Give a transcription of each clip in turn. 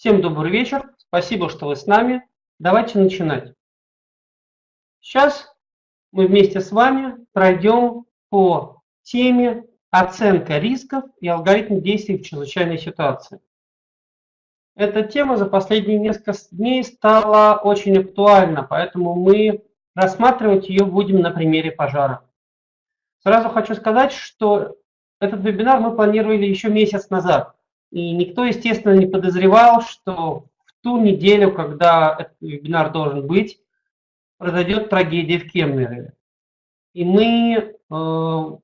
Всем добрый вечер. Спасибо, что вы с нами. Давайте начинать. Сейчас мы вместе с вами пройдем по теме оценка рисков и алгоритм действий в чрезвычайной ситуации. Эта тема за последние несколько дней стала очень актуальна, поэтому мы рассматривать ее будем на примере пожара. Сразу хочу сказать, что этот вебинар мы планировали еще месяц назад. И никто, естественно, не подозревал, что в ту неделю, когда этот вебинар должен быть, произойдет трагедия в Кемерове. И мы э,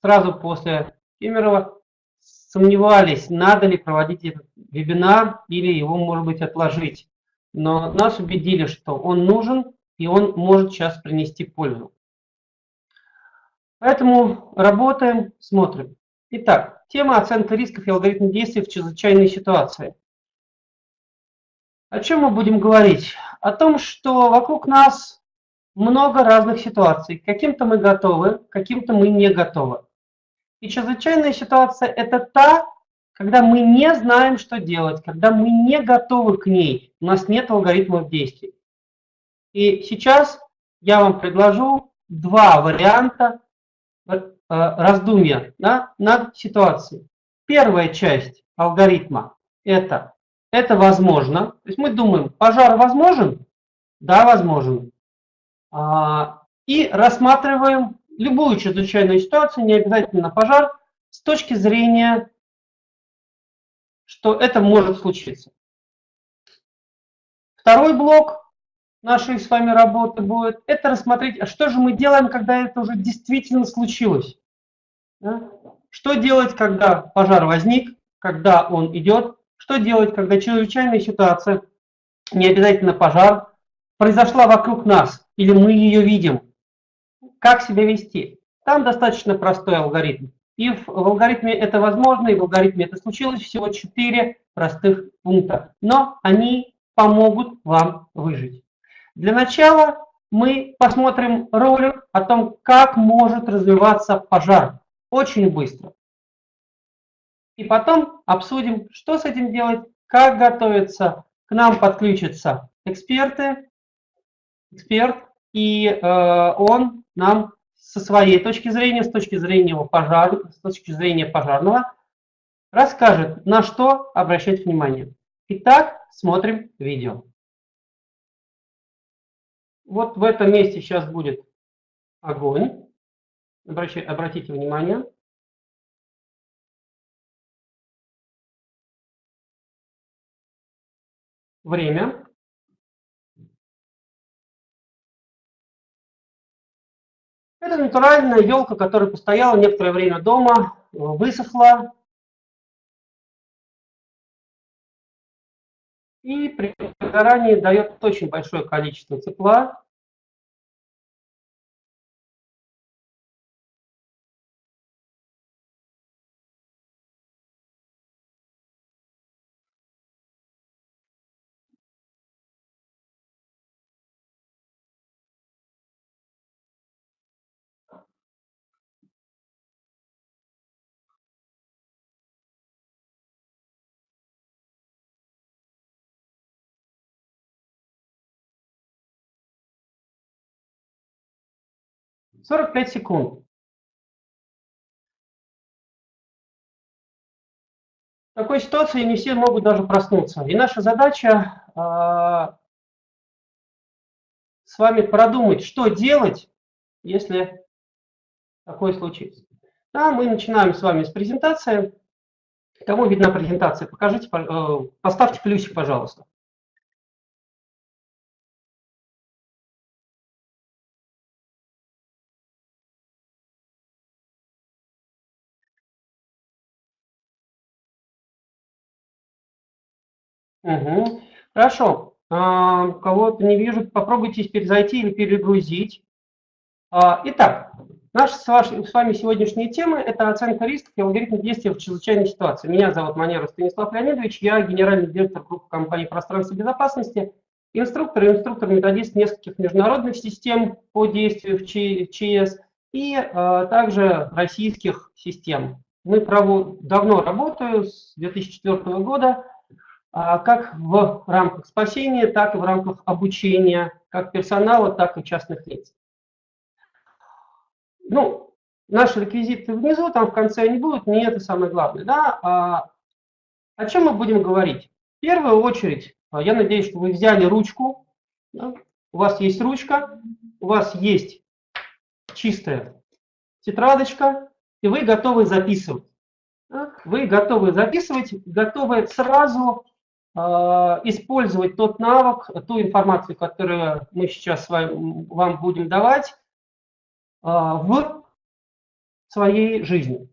сразу после Кемерово сомневались, надо ли проводить этот вебинар или его, может быть, отложить. Но нас убедили, что он нужен и он может сейчас принести пользу. Поэтому работаем, смотрим. Итак, тема оценка рисков и алгоритм действий в чрезвычайной ситуации. О чем мы будем говорить? О том, что вокруг нас много разных ситуаций. Каким-то мы готовы, каким-то мы не готовы. И чрезвычайная ситуация – это та, когда мы не знаем, что делать, когда мы не готовы к ней, у нас нет алгоритмов действий. И сейчас я вам предложу два варианта раздумья да, над ситуацией. Первая часть алгоритма – это это возможно. То есть мы думаем, пожар возможен? Да, возможен. А, и рассматриваем любую чрезвычайную ситуацию, не обязательно пожар, с точки зрения, что это может случиться. Второй блок нашей с вами работы будет, это рассмотреть, а что же мы делаем, когда это уже действительно случилось. Да? Что делать, когда пожар возник, когда он идет, что делать, когда чрезвычайная ситуация, не обязательно пожар, произошла вокруг нас, или мы ее видим. Как себя вести? Там достаточно простой алгоритм. И в, в алгоритме это возможно, и в алгоритме это случилось всего четыре простых пункта. Но они помогут вам выжить. Для начала мы посмотрим ролик о том, как может развиваться пожар. Очень быстро. И потом обсудим, что с этим делать, как готовиться. К нам подключатся эксперты, эксперт, и э, он нам со своей точки зрения, с точки зрения, пожар, с точки зрения пожарного, расскажет, на что обращать внимание. Итак, смотрим видео. Вот в этом месте сейчас будет огонь. Обращайте, обратите внимание. Время. Это натуральная елка, которая постояла некоторое время дома, высохла. И при выгорании дает очень большое количество тепла. Сорок пять секунд. В такой ситуации не все могут даже проснуться. И наша задача э, с вами продумать, что делать, если такое случится. Да, мы начинаем с вами с презентации. Кому видна презентация? Покажите, э, поставьте плюсик, пожалуйста. 'Мгм. Хорошо. А, кого-то не вижу, попробуйте теперь зайти или перегрузить. А, итак, наша с, с вами сегодняшняя тема – это оценка рисков и алгоритм действия в чрезвычайной ситуации. Меня зовут Манера Станислав Леонидович, я генеральный директор группы компании «Пространство безопасности», инструктор и инструктор-методист нескольких международных систем по действию в ЧС и а, также российских систем. Мы право, давно работаю, с 2004 года, как в рамках спасения, так и в рамках обучения как персонала, так и частных лиц. Ну, наши реквизиты внизу, там в конце они будут, не это самое главное. Да? А, о чем мы будем говорить? В первую очередь, а, я надеюсь, что вы взяли ручку, да? у вас есть ручка, у вас есть чистая тетрадочка, и вы готовы записывать. Вы готовы записывать, готовы сразу использовать тот навык, ту информацию, которую мы сейчас вам будем давать э, в своей жизни.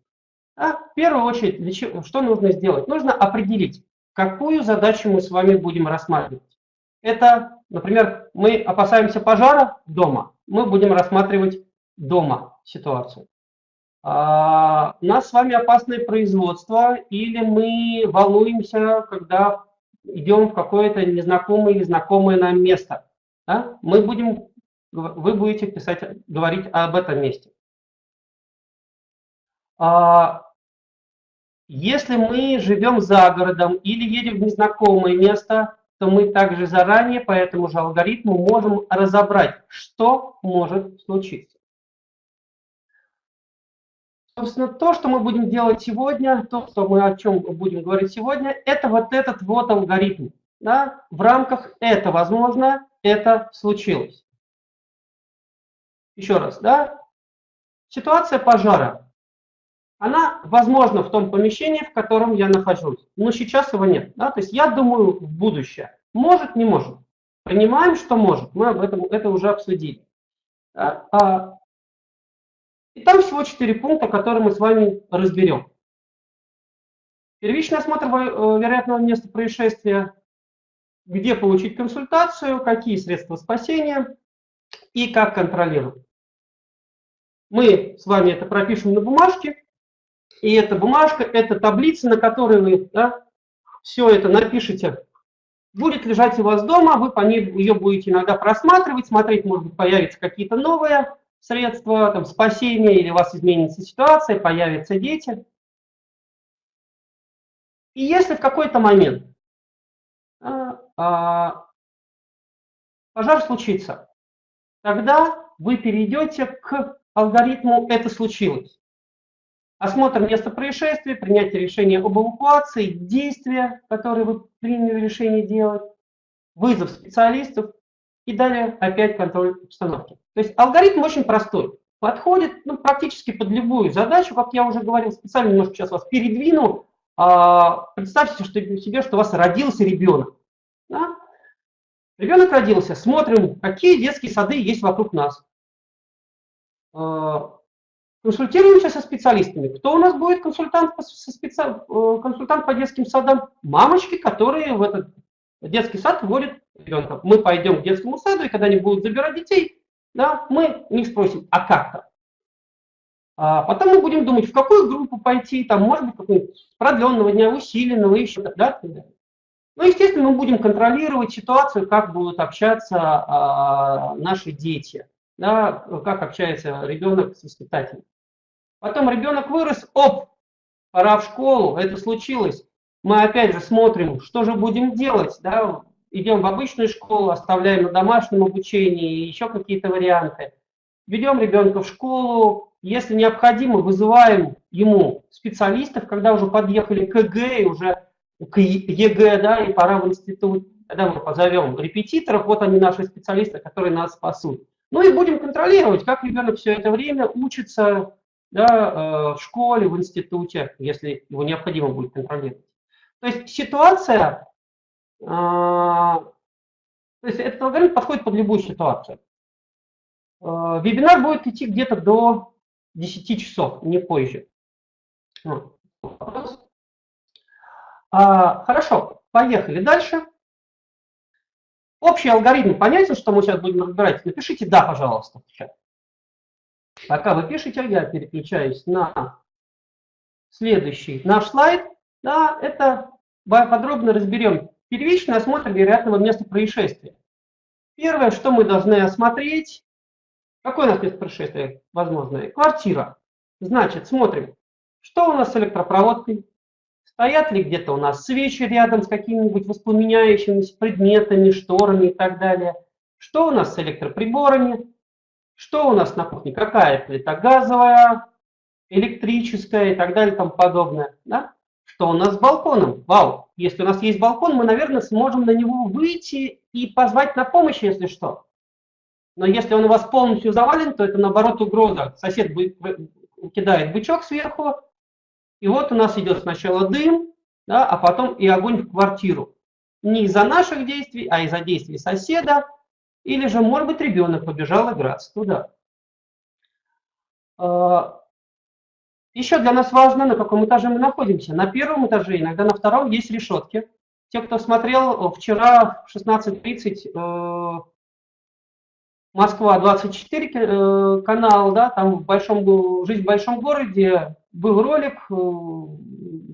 А, в первую очередь, чего, что нужно сделать? Нужно определить, какую задачу мы с вами будем рассматривать. Это, например, мы опасаемся пожара дома, мы будем рассматривать дома ситуацию. А, у нас с вами опасное производство, или мы волнуемся, когда идем в какое-то незнакомое или знакомое нам место. Да? Мы будем, вы будете писать, говорить об этом месте. А, если мы живем за городом или едем в незнакомое место, то мы также заранее по этому же алгоритму можем разобрать, что может случиться. Собственно, то, что мы будем делать сегодня, то, что мы о чем будем говорить сегодня, это вот этот вот алгоритм. Да? В рамках это возможно, это случилось. Еще раз, да? Ситуация пожара она возможна в том помещении, в котором я нахожусь, но сейчас его нет. Да? То есть я думаю в будущее. Может, не может. Принимаем, что может. Мы об этом это уже обсудили. Да? А, и там всего четыре пункта, которые мы с вами разберем. Первичный осмотр э, вероятного места происшествия, где получить консультацию, какие средства спасения и как контролировать. Мы с вами это пропишем на бумажке, и эта бумажка, это таблица, на которой вы да, все это напишите. Будет лежать у вас дома, вы по ней ее будете иногда просматривать, смотреть, может быть, появятся какие-то новые средства там, спасения, или у вас изменится ситуация, появятся дети. И если в какой-то момент а, а, пожар случится, тогда вы перейдете к алгоритму «это случилось». Осмотр места происшествия, принятие решения об эвакуации, действия, которые вы приняли решение делать, вызов специалистов и далее опять контроль обстановки. То есть алгоритм очень простой. Подходит ну, практически под любую задачу, как я уже говорил, специально немножко сейчас вас передвину. А, представьте себе, что у вас родился ребенок. Да? Ребенок родился, смотрим, какие детские сады есть вокруг нас. А, Консультируемся со специалистами. Кто у нас будет консультант по, специ... Э, консультант по детским садам? Мамочки, которые в этот детский сад вводят ребенка. Мы пойдем к детскому саду, и когда они будут забирать детей, да, мы них спросим, а как-то? А потом мы будем думать, в какую группу пойти, там, может быть, какого-нибудь продленного дня, усиленного, еще, да, Ну, естественно, мы будем контролировать ситуацию, как будут общаться а, наши дети, да, как общается ребенок с воспитателем. Потом ребенок вырос, оп, пора в школу, это случилось. Мы опять же смотрим, что же будем делать, да, идем в обычную школу, оставляем на домашнем обучении, еще какие-то варианты. Ведем ребенка в школу, если необходимо, вызываем ему специалистов, когда уже подъехали к ЕГЭ, уже к ЕГЭ, да, и пора в институт, тогда мы позовем репетиторов, вот они наши специалисты, которые нас спасут. Ну и будем контролировать, как ребенок все это время учится, да, э, в школе, в институте, если его необходимо будет контролировать. То есть ситуация, то есть этот алгоритм подходит под любую ситуацию. Э, вебинар будет идти где-то до 10 часов, не позже. А, хорошо, поехали дальше. Общий алгоритм понятен, что мы сейчас будем разбирать? Напишите «да», пожалуйста. Пока вы пишете, я переключаюсь на следующий наш слайд. Да, это подробно разберем первичный осмотр вероятного места происшествия. Первое, что мы должны осмотреть, какое у нас место происшествия возможное? Квартира. Значит, смотрим, что у нас с электропроводкой, Стоят ли где-то у нас свечи рядом с какими-нибудь воспламеняющимися предметами, шторами и так далее. Что у нас с электроприборами? Что у нас на кухне? Какая плита газовая, электрическая и так далее и тому подобное. Да? Что у нас с балконом? Вау! Если у нас есть балкон, мы, наверное, сможем на него выйти и позвать на помощь, если что. Но если он у вас полностью завален, то это, наоборот, угроза. Сосед кидает бычок сверху, и вот у нас идет сначала дым, да, а потом и огонь в квартиру. Не из-за наших действий, а из-за действий соседа, или же, может быть, ребенок побежал играться туда. Еще для нас важно, на каком этаже мы находимся. На первом этаже, иногда на втором есть решетки. Те, кто смотрел вчера в 16.30 Москва 24 э, канал, да, там в большом, жизнь в большом городе, был ролик э,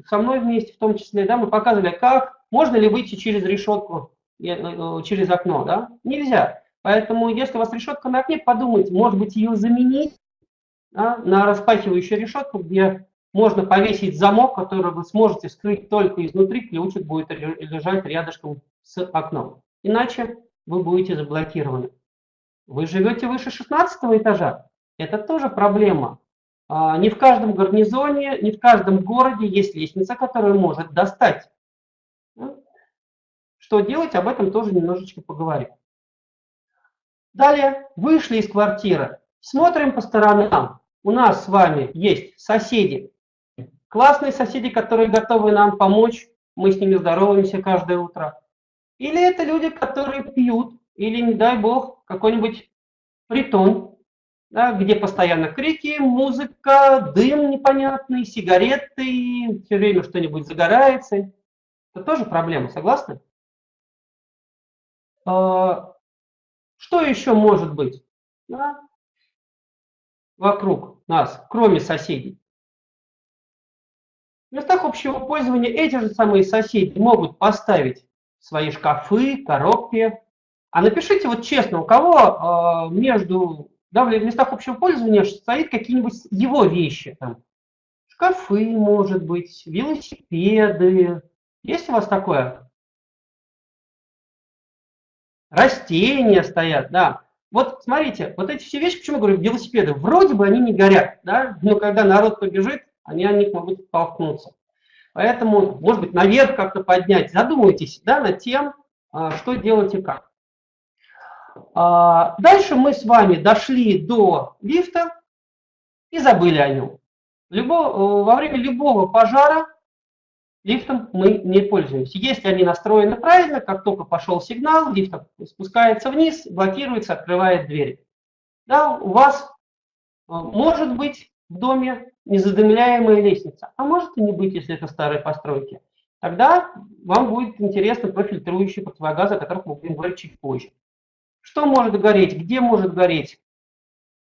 со мной вместе в том числе, да, мы показывали, как, можно ли выйти через решетку, э, через окно, да, нельзя. Поэтому, если у вас решетка на окне, подумайте, может быть, ее заменить да, на распахивающую решетку, где можно повесить замок, который вы сможете скрыть только изнутри, ключик будет лежать рядышком с окном. Иначе вы будете заблокированы. Вы живете выше 16 этажа. Это тоже проблема. А, не в каждом гарнизоне, не в каждом городе есть лестница, которая может достать. Что делать, об этом тоже немножечко поговорим. Далее, вышли из квартиры, смотрим по сторонам. У нас с вами есть соседи. Классные соседи, которые готовы нам помочь. Мы с ними здороваемся каждое утро. Или это люди, которые пьют, или, не дай бог, какой-нибудь притон, да, где постоянно крики, музыка, дым непонятный, сигареты, все время что-нибудь загорается. Это тоже проблема, согласны? А, что еще может быть вокруг нас, кроме соседей? В местах общего пользования эти же самые соседи могут поставить свои шкафы, коробки, а напишите вот честно, у кого э, между да, в местах общего пользования стоит какие-нибудь его вещи, там, шкафы, может быть, велосипеды. Есть у вас такое? Растения стоят, да. Вот смотрите, вот эти все вещи, почему я говорю, велосипеды, вроде бы они не горят, да, но когда народ побежит, они о них могут столкнуться. Поэтому, может быть, наверх как-то поднять. Задумайтесь да, над тем, а, что делать и как. А, дальше мы с вами дошли до лифта и забыли о нем. Любо, э, во время любого пожара лифтом мы не пользуемся. Если они настроены правильно, как только пошел сигнал, лифт спускается вниз, блокируется, открывает двери. Да, у вас э, может быть в доме незадымляемая лестница, а может и не быть, если это старые постройки. Тогда вам будет интересно профильтрующие противогазы, о которых мы будем говорить чуть позже. Что может гореть, где может гореть,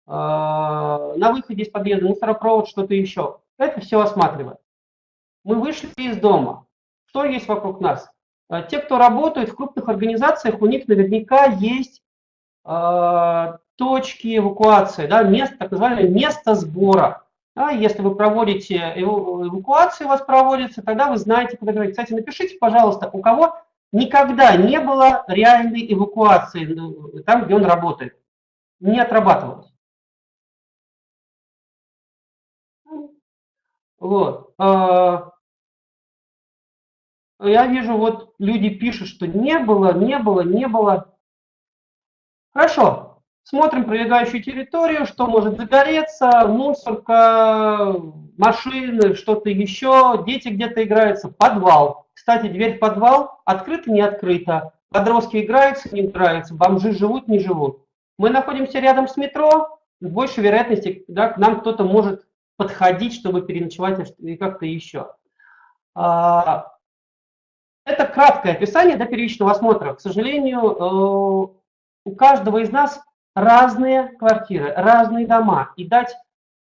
а, на выходе из подъезда, мусоропровод, что-то еще. Это все осматриваем. Мы вышли из дома. Что есть вокруг нас? А, те, кто работает в крупных организациях, у них наверняка есть э, точки эвакуации, да, место, так называемое место сбора. Да, если вы проводите эвакуацию, у вас проводится, тогда вы знаете, куда говорить. Кстати, напишите, пожалуйста, у кого никогда не было реальной эвакуации ну, там, где он работает. Не отрабатывалось. Вот. А, я вижу, вот люди пишут, что не было, не было, не было. Хорошо. Смотрим прилегающую территорию, что может загореться, мусорка, машины, что-то еще, дети где-то играются, подвал. Кстати, дверь в подвал открыта, не открыта. Подростки играются, не играются, бомжи живут, не живут. Мы находимся рядом с метро, с большей вероятностью да, к нам кто-то может подходить, чтобы переночевать и как-то еще. А, это краткое описание до первичного осмотра. К сожалению, э, у каждого из нас разные квартиры, разные дома. И дать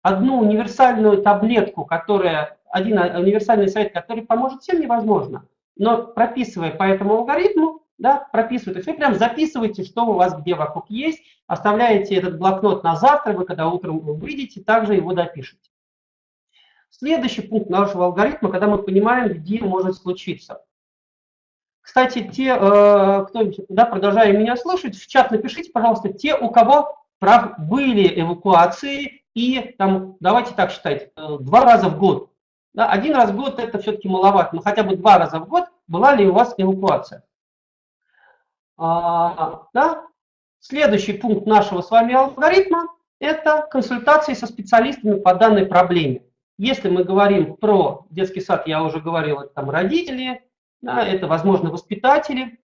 одну универсальную таблетку, которая, один универсальный совет, который поможет всем, невозможно. Но прописывая по этому алгоритму, да, есть вы прям записываете, что у вас где вокруг есть, оставляете этот блокнот на завтра, вы когда утром выйдете, также его допишете. Следующий пункт нашего алгоритма, когда мы понимаем, где может случиться. Кстати, те, э, кто да, продолжая меня слышать, в чат напишите, пожалуйста, те, у кого прав были эвакуации, и там, давайте так считать, э, два раза в год. Да, один раз в год это все-таки маловато, но хотя бы два раза в год была ли у вас эвакуация. А, да? Следующий пункт нашего с вами алгоритма – это консультации со специалистами по данной проблеме. Если мы говорим про детский сад, я уже говорил, это там родители, да, это, возможно, воспитатели,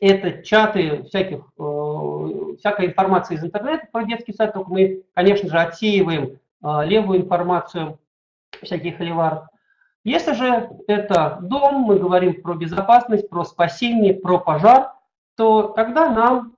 это чаты всяких, э, всякая информация из интернета про детский сад, только мы, конечно же, отсеиваем э, левую информацию всяких холиваров. Если же это дом, мы говорим про безопасность, про спасение, про пожар, то тогда нам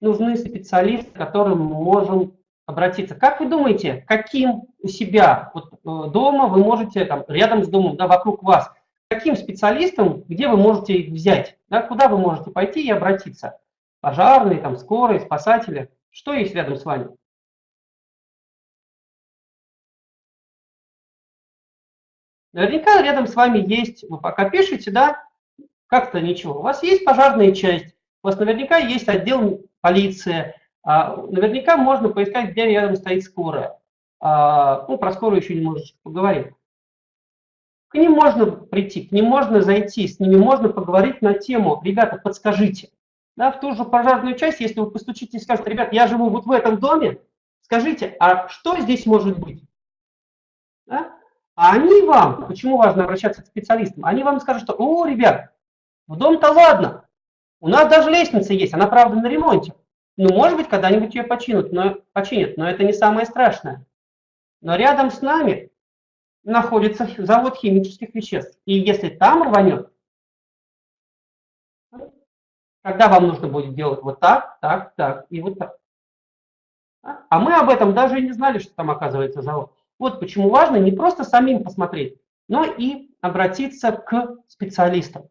нужны специалисты, к которым мы можем обратиться. Как вы думаете, каким у себя вот, э, дома вы можете, там, рядом с домом, да, вокруг вас, каким специалистам, где вы можете их взять, да, куда вы можете пойти и обратиться? Пожарные, там, скорые, спасатели, что есть рядом с вами? Наверняка рядом с вами есть, вы пока пишете, да, как-то ничего. У вас есть пожарная часть, у вас наверняка есть отдел полиции, а, наверняка можно поискать, где рядом стоит скорая. А, ну, про скорую еще немножечко поговорим. К ним можно прийти, к ним можно зайти, с ними можно поговорить на тему, ребята, подскажите. Да, в ту же пожарную часть, если вы постучите и скажете, ребят, я живу вот в этом доме, скажите, а что здесь может быть? Да? А они вам, почему важно обращаться к специалистам, они вам скажут, что, о, ребят, в дом-то ладно, у нас даже лестница есть, она, правда, на ремонте. Ну, может быть, когда-нибудь ее починят но, починят, но это не самое страшное. Но рядом с нами находится завод химических веществ. И если там рванет, тогда вам нужно будет делать вот так, так, так и вот так. А мы об этом даже и не знали, что там оказывается завод. Вот почему важно не просто самим посмотреть, но и обратиться к специалистам.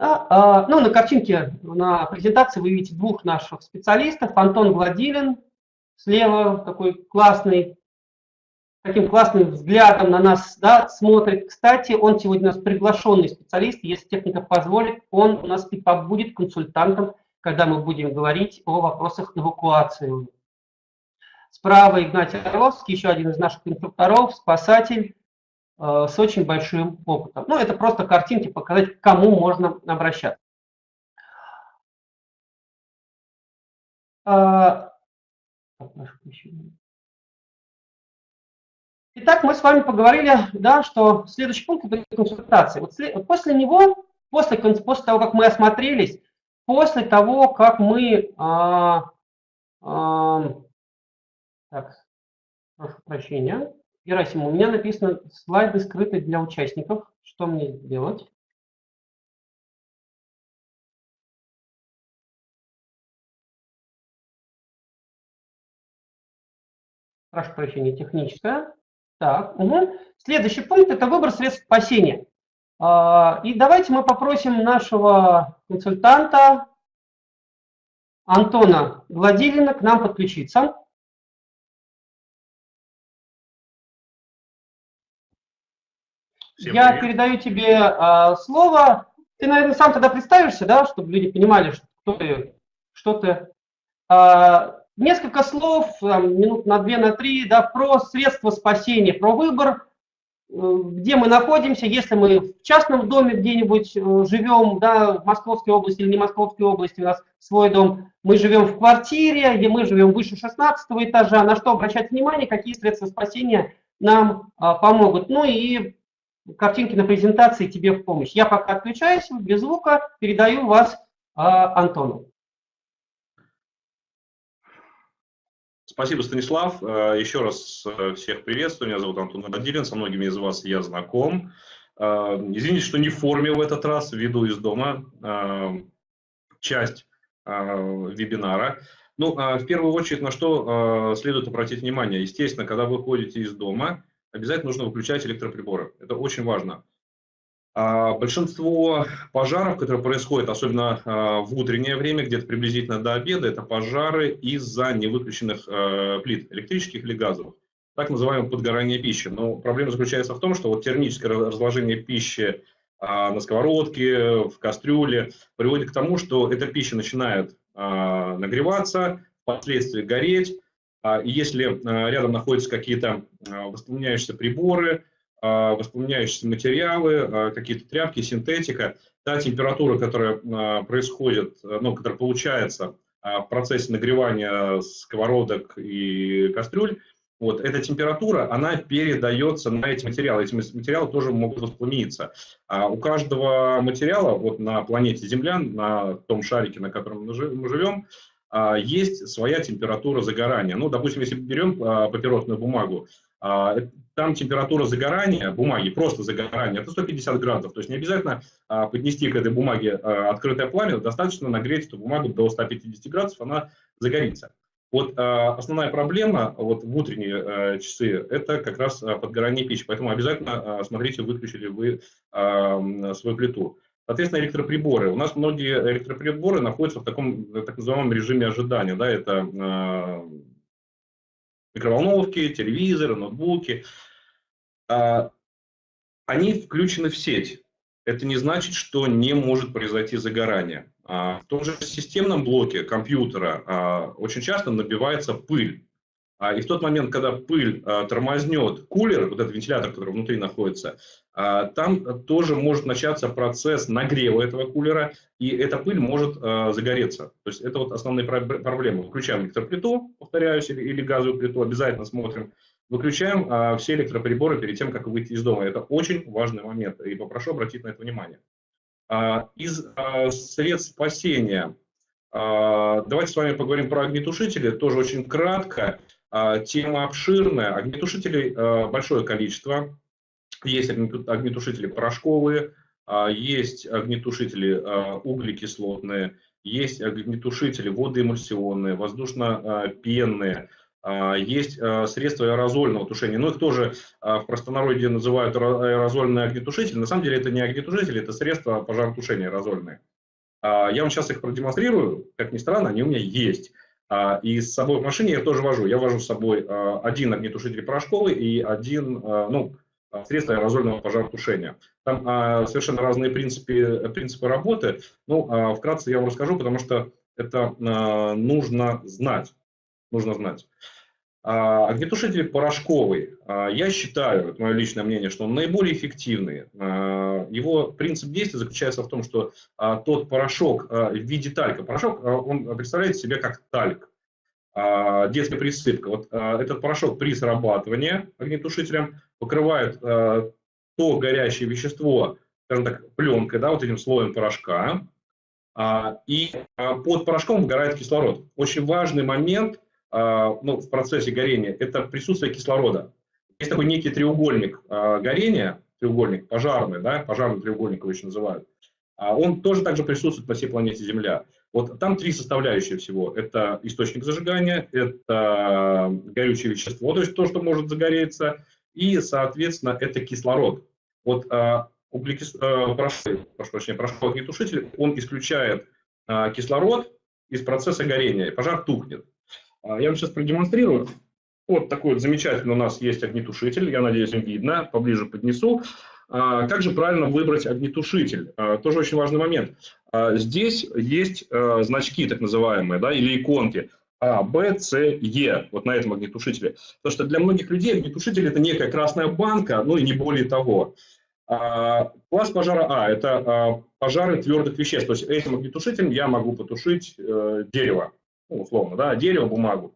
А, ну, на картинке, на презентации вы видите двух наших специалистов. Антон Гладилин, слева такой классный, таким классным взглядом на нас да, смотрит. Кстати, он сегодня у нас приглашенный специалист, если техника позволит, он у нас и побудет консультантом, когда мы будем говорить о вопросах эвакуации. Справа Игнатий Орловский, еще один из наших инструкторов, спасатель э, с очень большим опытом. Ну, это просто картинки, показать, к кому можно обращаться. А, Итак, мы с вами поговорили, да, что следующий пункт – это консультация. Вот после него, после, после того, как мы осмотрелись, после того, как мы а, а, так, прошу прощения. Герасим, у меня написано слайды скрыты для участников. Что мне сделать? Прошу прощения, техническая. Так, угу. Следующий пункт – это выбор средств спасения. А, и давайте мы попросим нашего консультанта Антона Гладилина к нам подключиться. Всем Я привет. передаю тебе а, слово. Ты, наверное, сам тогда представишься, да, чтобы люди понимали, что, кто ты, что ты. А, несколько слов, минут на две, на три, да, про средства спасения, про выбор, э, где мы находимся, если мы в частном доме где-нибудь э, живем, да, в Московской области или не Московской области, у нас свой дом, мы живем в квартире, где мы живем выше 16 этажа, на что обращать внимание, какие средства спасения нам а, помогут. Ну и картинки на презентации тебе в помощь. Я пока отключаюсь, без звука, передаю вас а, Антону. Спасибо, Станислав. Э, еще раз э, всех приветствую. Меня зовут Антон Бадилин, со многими из вас я знаком. Э, извините, что не в форме в этот раз, веду из дома часть вебинара. Ну, в первую очередь, на что следует обратить внимание. Естественно, когда вы ходите из дома, обязательно нужно выключать электроприборы. Это очень важно. А, большинство пожаров, которые происходят, особенно а, в утреннее время, где-то приблизительно до обеда, это пожары из-за невыключенных а, плит электрических или газовых. так называемое подгорание пищи. Но проблема заключается в том, что вот термическое разложение пищи на сковородке, в кастрюле приводит к тому, что эта пища начинает нагреваться, впоследствии гореть. И если рядом находятся какие-то воспламеняющиеся приборы, воспламеняющиеся материалы, какие-то тряпки, синтетика, та температура, которая происходит, ну, которая получается в процессе нагревания сковородок и кастрюль, вот эта температура, она передается на эти материалы. Эти материалы тоже могут воспламениться. А у каждого материала вот на планете Земля, на том шарике, на котором мы живем, а, есть своя температура загорания. Ну, допустим, если берем а, папиросную бумагу, а, там температура загорания бумаги, просто загорания, это 150 градусов. То есть не обязательно поднести к этой бумаге открытое пламя, достаточно нагреть эту бумагу до 150 градусов, она загорится. Вот э, основная проблема вот в утренние э, часы – это как раз э, подгорание пищи. Поэтому обязательно э, смотрите, выключили вы э, свою плиту. Соответственно, электроприборы. У нас многие электроприборы находятся в таком так называемом режиме ожидания. Да, это э, микроволновки, телевизоры, ноутбуки. Э, они включены в сеть. Это не значит, что не может произойти загорание. А, в том же системном блоке компьютера а, очень часто набивается пыль. А, и в тот момент, когда пыль тормознет кулер, вот этот вентилятор, который внутри находится, там тоже может начаться процесс нагрева этого кулера, и эта пыль может загореться. То есть это вот основные проблемы. Включаем электроплиту, повторяюсь, или газовую плиту, обязательно смотрим. Выключаем все электроприборы перед тем, как выйти из дома. Это очень важный момент, и попрошу обратить на это внимание. А, из а, средств спасения а, давайте с вами поговорим про огнетушители, тоже очень кратко. Тема обширная, огнетушителей большое количество. Есть огнетушители порошковые, есть огнетушители углекислотные, есть огнетушители водоэмульсионные, воздушно-пенные, а, есть а, средства аэрозольного тушения, но их тоже а, в простонародье называют аэрозольные огнетушители. На самом деле это не огнетушители, это средства пожаротушения аэрозольные. Я вам сейчас их продемонстрирую, как ни странно, они у меня есть. И с собой в машине я тоже вожу. Я вожу с собой один огнетушитель порошковый и один, ну, средство аэрозольного пожаротушения. Там совершенно разные принципы, принципы работы. Ну, вкратце я вам расскажу, потому что это нужно знать нужно знать. А, огнетушитель порошковый, а, я считаю, это мое личное мнение, что он наиболее эффективный. А, его принцип действия заключается в том, что тот порошок в виде талька, порошок, он представляет себе как тальк, детская присыпка. Вот этот порошок при срабатывании огнетушителем покрывает то горящее вещество, скажем так, пленкой, да, вот этим слоем порошка, и под порошком сгорает кислород. Очень важный момент – ну, в процессе горения, это присутствие кислорода. Есть такой некий треугольник а, горения, треугольник пожарный, да, пожарный треугольник его еще называют. А он тоже также присутствует на всей планете Земля. Вот там три составляющие всего. Это источник зажигания, это горючее вещество, то есть то, что может загореться, и, соответственно, это кислород. Вот углекис... прошу, прошу прощения, порошковый огнетушитель, он исключает кислород из процесса горения, пожар тухнет. А, я вам сейчас продемонстрирую. Вот такой вот замечательный у нас есть огнетушитель. Я надеюсь, им видно. Поближе поднесу. А, как же правильно выбрать огнетушитель? А, тоже очень важный момент. Здесь есть значки так называемые, да, или иконки. А, Б, С, Е, вот на этом огнетушителе. Потому что для многих людей огнетушитель – это некая красная банка, ну и не более того. Класс пожара А – это пожары твердых веществ. То есть этим огнетушителем я могу потушить э, дерево ну, условно, да, дерево, бумагу.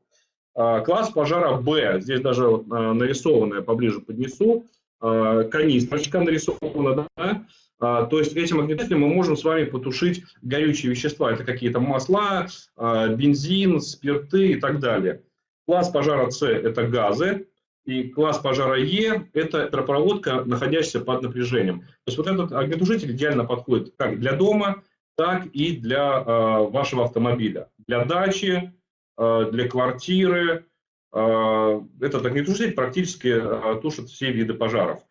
А, класс пожара Б, здесь даже вот, а, нарисованное поближе поднесу, а, канистрочка нарисована, да, то есть этим огнетушителем мы можем с вами потушить горючие вещества, это какие-то масла, бензин, спирты и так далее. Класс пожара С – это газы, и класс пожара Е – это электропроводка, находящаяся под напряжением. То есть вот этот огнетушитель идеально подходит как для дома, так и для э, вашего автомобиля. Для дачи, э, для квартиры. Э, этот огнетушитель практически э, тушит все виды пожаров.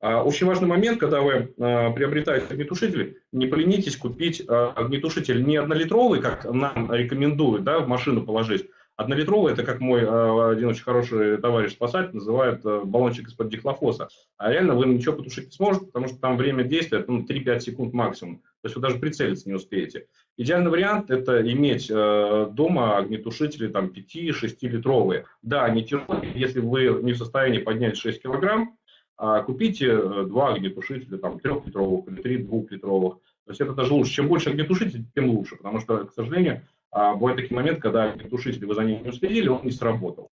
Э, очень важный момент, когда вы э, приобретаете огнетушитель, не поленитесь купить э, огнетушитель не однолитровый, как нам рекомендуют, да, в машину положить, Однолитровый – это, как мой э, один очень хороший товарищ спасатель называет э, баллончик из-под дихлофоса. А реально вы ничего потушить не сможете, потому что там время действия ну, 3-5 секунд максимум. То есть вы даже прицелиться не успеете. Идеальный вариант – это иметь э, дома огнетушители там 5-6 литровые. Да, они тяжелые, если вы не в состоянии поднять 6 килограмм, а купите два огнетушителя, там, трехлитровых или три двухлитровых. То есть это даже лучше. Чем больше огнетушителей, тем лучше, потому что, к сожалению, а, бывает такие моменты, когда огнетушитель вы за ним не уследили, он не сработал.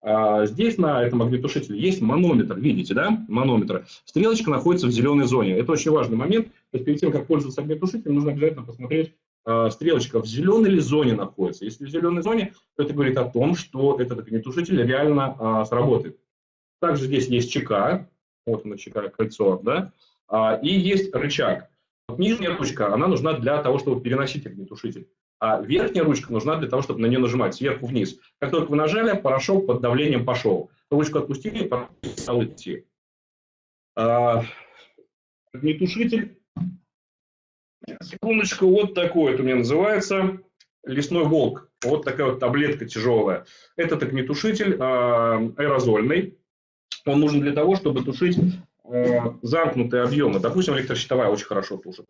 А, здесь на этом огнетушителе есть манометр, видите, да, манометр. Стрелочка находится в зеленой зоне. Это очень важный момент. То есть перед тем, как пользоваться огнетушителем, нужно обязательно посмотреть, а, стрелочка в зеленой ли зоне находится. Если в зеленой зоне, то это говорит о том, что этот огнетушитель реально сработает. Также здесь есть ЧК, вот оно ЧК кольцо, да, и есть рычаг. Вот нижняя ручка, она нужна для того, чтобы переносить огнетушитель. А верхняя ручка нужна для того, чтобы на нее нажимать сверху вниз. Как только вы нажали, порошок под давлением пошел. Ручку отпустили, порошок стал идти. А, огнетушитель. Секундочку, вот такой это у меня называется. Лесной волк. Вот такая вот таблетка тяжелая. Этот огнетушитель а, аэрозольный. Он нужен для того, чтобы тушить а, замкнутые объемы. Допустим, электрощитовая очень хорошо тушит.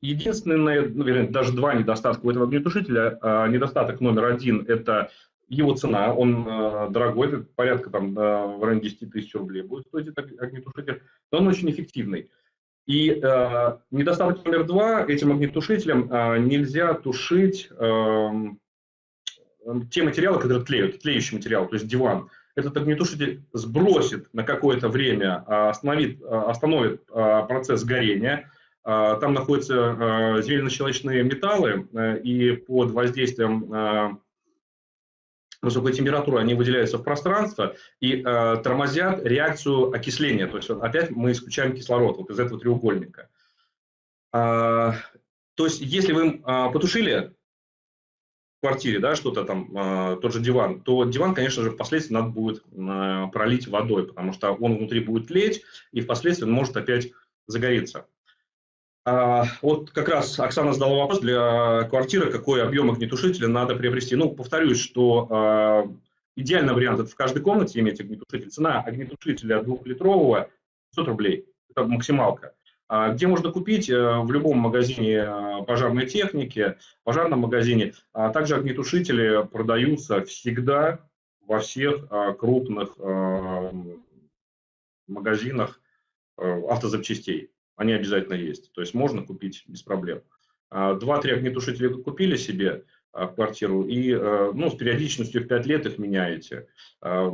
Единственное, ну, вернее, даже два недостатка у этого огнетушителя. А, недостаток номер один – это его цена, он э, дорогой, это порядка там э, в районе 10 тысяч рублей будет стоить этот огнетушитель, но он очень эффективный. И э, недостаток номер два, этим огнетушителем э, нельзя тушить э, те материалы, которые тлеют, тлеющий материал, то есть диван. Этот огнетушитель сбросит на какое-то время, остановит, остановит процесс горения, там находятся а, зелено-щелочные металлы, э, и под воздействием а, высокой температуры они выделяются в пространство и тормозят реакцию окисления. То есть опять мы исключаем кислород вот из этого треугольника. То есть если вы потушили в квартире, да, что-то там, тот же диван, то диван, конечно же, впоследствии надо будет пролить водой, потому что он внутри будет тлеть, и впоследствии он может опять загореться. А, вот как раз Оксана задала вопрос для квартиры, какой объем огнетушителя надо приобрести. Ну, повторюсь, что а, идеальный вариант – это в каждой комнате иметь огнетушитель. Цена огнетушителя двухлитрового 500 рублей. Это максималка. А, где можно купить? Э, в любом магазине пожарной техники, пожарном магазине. Также огнетушители продаются всегда во всех крупных магазинах э, автозапчастей они обязательно есть. То есть можно купить без проблем. А, два-три огнетушителя купили себе а, квартиру и э, ну, с периодичностью в 5 лет их меняете. 500 а,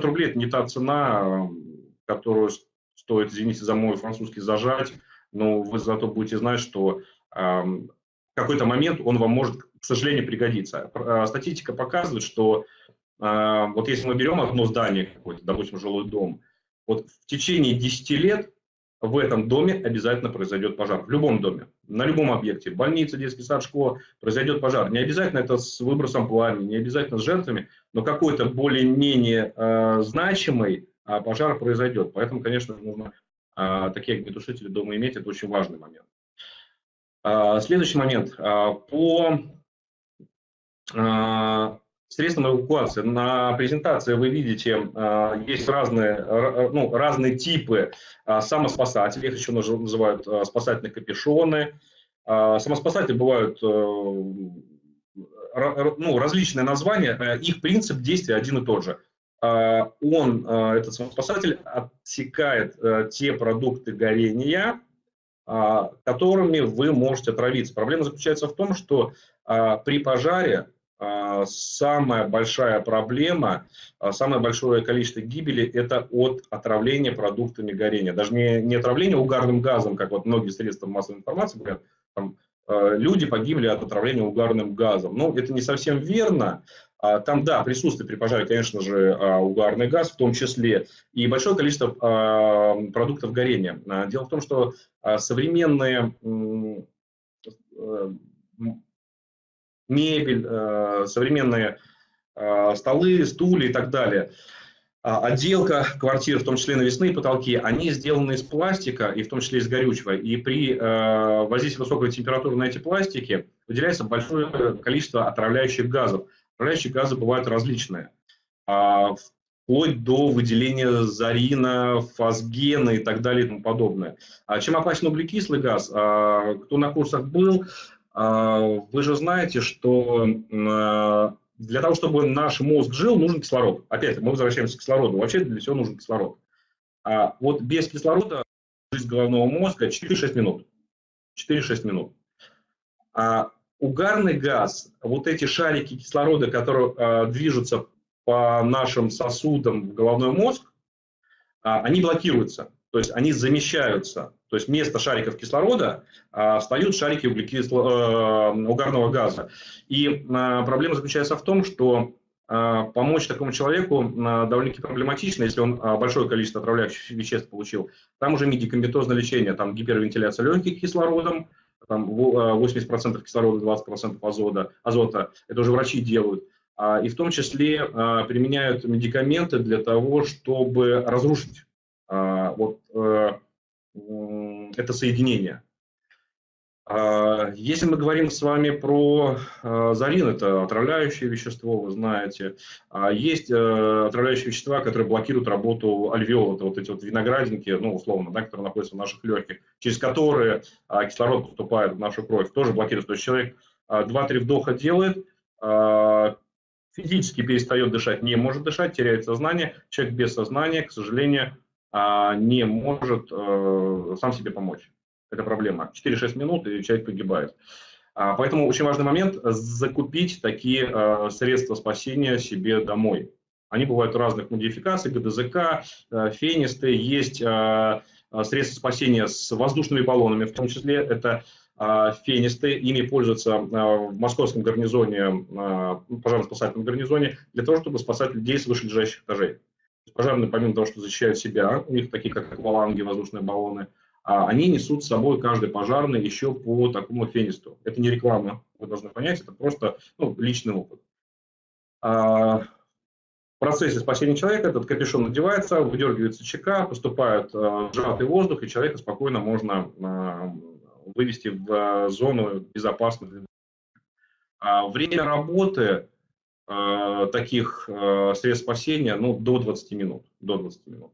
рублей – это не та цена, которую стоит, извините за мой французский, зажать, но вы зато будете знать, что в какой-то момент он вам может, к сожалению, пригодиться. Статистика показывает, что вот если мы берем одно здание какое-то, допустим, жилой дом, вот в течение 10 лет в этом доме обязательно произойдет пожар. В любом доме, на любом объекте, больница, детский сад, школа, произойдет пожар. Не обязательно это с выбросом пламени, не обязательно с жертвами, но какой-то более-менее э, значимый э, пожар произойдет. Поэтому, конечно, нужно э, такие огнетушители дома иметь, это очень важный момент. Э, следующий момент. Э, по средством эвакуации. На презентации вы видите, а, есть разные, ну, разные типы а, самоспасателей, их еще называют а, спасательные капюшоны. Самоспасатели бывают ну, различные названия, их принцип действия один и тот же. Он, этот самоспасатель, отсекает те продукты горения, которыми вы можете отравиться. Проблема заключается в том, что при пожаре а, самая большая проблема, а, самое большое количество гибели – это от отравления продуктами горения. Даже не, не отравление угарным газом, как вот многие средства массовой информации говорят, там, а, люди погибли от отравления угарным газом. Ну, это не совсем верно. Там, да, присутствует при пожаре, конечно же, угарный газ в том числе, и большое количество продуктов горения. Дело в том, что современные мебель, э, современные э, столы, стулья и так далее. А, отделка квартир, в том числе навесные потолки, они сделаны из пластика, и в том числе из горючего. И при э, воздействии высокой температуры на эти пластики выделяется большое количество отравляющих газов. Отравляющие газы бывают различные, вплоть до выделения зарина, фосгена и так далее и тому подобное. А чем опасен углекислый газ? Кто на курсах был, вы же знаете, что для того, чтобы наш мозг жил, нужен кислород. Опять, мы возвращаемся к кислороду. Вообще для всего нужен кислород. А вот без кислорода жизнь головного мозга 4-6 минут. 4-6 минут. А угарный газ, вот эти шарики кислорода, которые а, движутся по нашим сосудам в головной мозг, а, они блокируются. То есть они замещаются. То есть вместо шариков кислорода а, встают шарики углекисло, э, угарного газа. И а, проблема заключается в том, что а, помочь такому человеку а, довольно-таки проблематично, если он а, большое количество отравляющих веществ получил. Там уже медикаментозное лечение, там гипервентиляция легких кислородом, там 80% кислорода, 20% азота, азота. Это уже врачи делают. И в том числе применяют медикаменты для того, чтобы разрушить вот э, это соединение. А, если мы говорим с вами про а, зарин, это отравляющее вещество, вы знаете. А, есть э, отравляющие вещества, которые блокируют работу альвеол, это вот эти вот виноградинки, ну, условно, да, которые находятся в наших легких, через которые кислород поступает в нашу кровь, тоже блокируют. То есть человек 2-3 вдоха делает, физически перестает дышать, не может дышать, теряет сознание. Человек без сознания, к сожалению, не может э, сам себе помочь. Это проблема. 4-6 минут, и человек погибает. А, поэтому очень важный момент – закупить такие э, средства спасения себе домой. Они бывают разных модификаций, ГДЗК, э, фенисты, есть средства спасения с воздушными баллонами, в том числе это фенисты, ими пользуются в московском гарнизоне, пожарно-спасательном гарнизоне, для того, чтобы спасать людей с вышележащих этажей. Пожарные, помимо того, что защищают себя, у них такие, как акваланги, воздушные баллоны, а они несут с собой каждый пожарный еще по такому фенисту. Это не реклама, вы должны понять, это просто ну, личный опыт. А, в процессе спасения человека этот капюшон надевается, выдергивается ЧК, поступает а, сжатый воздух, и человека спокойно можно а, вывести в зону безопасную. А, время работы Э, таких э, средств спасения ну, до 20 минут. До 20 минут.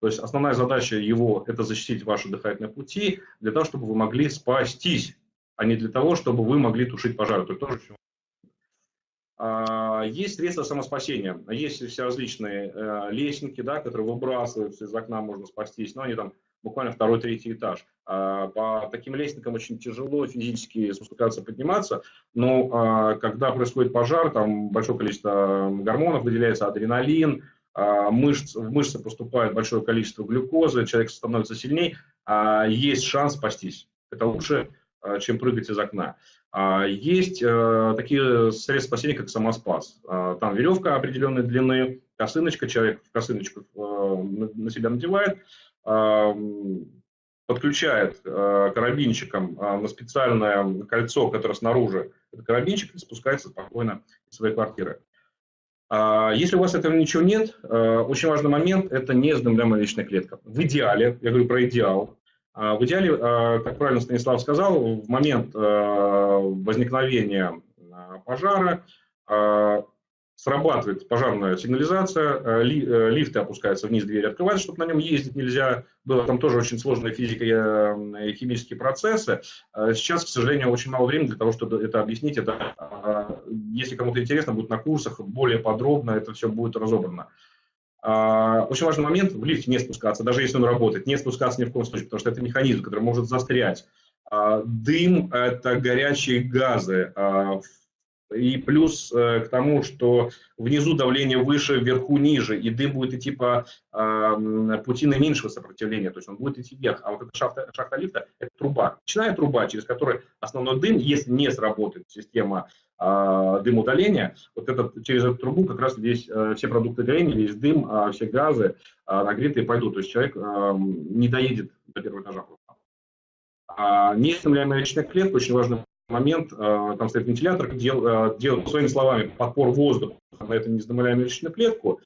То есть основная задача его – это защитить ваши дыхательные пути для того, чтобы вы могли спастись, а не для того, чтобы вы могли тушить пожар. Это тоже очень а, есть средства самоспасения, есть все различные э, лестники, да, которые выбрасываются из окна, можно спастись, но они там буквально второй, третий этаж. А, по таким лестникам очень тяжело физически спускаться, подниматься, но а, когда происходит пожар, там большое количество гормонов выделяется, адреналин, а, мышц, в мышцы поступает большое количество глюкозы, человек становится сильнее, есть шанс спастись. Это лучше, чем прыгать из окна. Есть такие средства спасения, как самоспас. Там веревка определенной длины, косыночка, человек в косыночку на себя надевает, подключает э, карабинчиком э, на специальное кольцо, которое снаружи, это карабинчик, спускается спокойно из своей квартиры. А, если у вас этого ничего нет, э, очень важный момент – это неиздымляемая личная клетка. В идеале, я говорю про идеал, а, в идеале, как правильно Станислав сказал, в момент возникновения пожара срабатывает пожарная сигнализация, э, э, лифты опускаются вниз, двери открываются, чтобы на нем ездить нельзя было. Там тоже очень сложная физика э, и химические процессы. Сейчас, к сожалению, очень мало времени для того, чтобы это объяснить. Это, если кому-то интересно, будет на курсах более подробно, это все будет разобрано. Очень важный момент, в лифте не спускаться, даже если он работает, не спускаться ни в коем случае, потому что это механизм, который может застрять. Дым – это горячие газы. И плюс э, к тому, что внизу давление выше, вверху ниже, и дым будет идти по э, пути наименьшего сопротивления, то есть он будет идти вверх. А вот эта шахта, шахта лифта – это труба. Начиная труба, через которую основной дым, если не сработает система э, дымоудаления, вот этот, через эту трубу как раз здесь э, все продукты горения, весь дым, э, все газы э, нагретые пойдут. То есть человек э, не доедет до первого этажа. А неиссякаемая личная клетка очень важный момент, э, там стоит вентилятор, дел, э, делает, своими словами, подпор воздуха на эту незадымляемую личную клетку.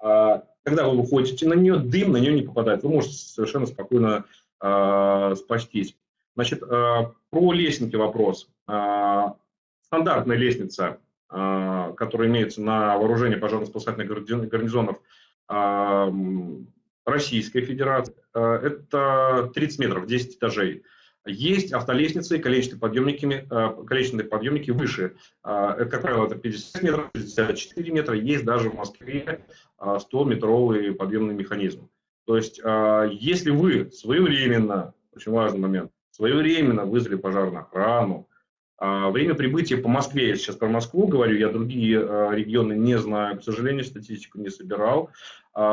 А, когда вы выходите на нее, дым на нее не попадает. Вы можете совершенно спокойно э, спастись. Значит, про лестники вопрос. Стандартная лестница которые имеются на вооружении пожарно-спасательных гарнизонов Российской Федерации, это 30 метров, 10 этажей. Есть автолестницы, количественные подъемники, количественные подъемники выше. Это, как правило, это 50 метров, 54 метра. Есть даже в Москве 100-метровый подъемный механизм. То есть, если вы своевременно, очень важный момент, своевременно вызвали пожарную охрану, время прибытия по Москве, я сейчас про Москву говорю, я другие регионы не знаю, к сожалению, статистику не собирал,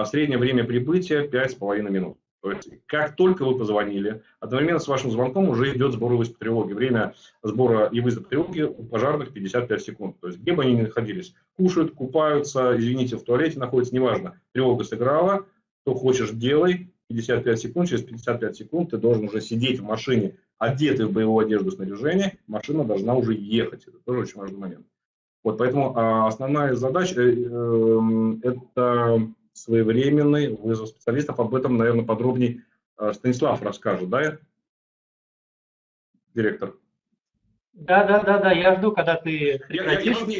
среднее время прибытия 5,5 минут. То есть, как только вы позвонили, одновременно с вашим звонком уже идет сбор и вызов тревоги. Время сбора и вызова тревоги у пожарных 55 секунд. То есть, где бы они ни находились, кушают, купаются, извините, в туалете находятся, неважно, тревога сыграла, что хочешь делай, 55 секунд, через 55 секунд ты должен уже сидеть в машине, одетый в боевую одежду снаряжения, машина должна уже ехать. Это тоже очень важный момент. Вот поэтому а, основная задача э, э, это своевременный вызов специалистов. Об этом, наверное, подробнее э, Станислав расскажет, да, директор? Да, да, да, да, я жду, когда ты я, я, я, просто,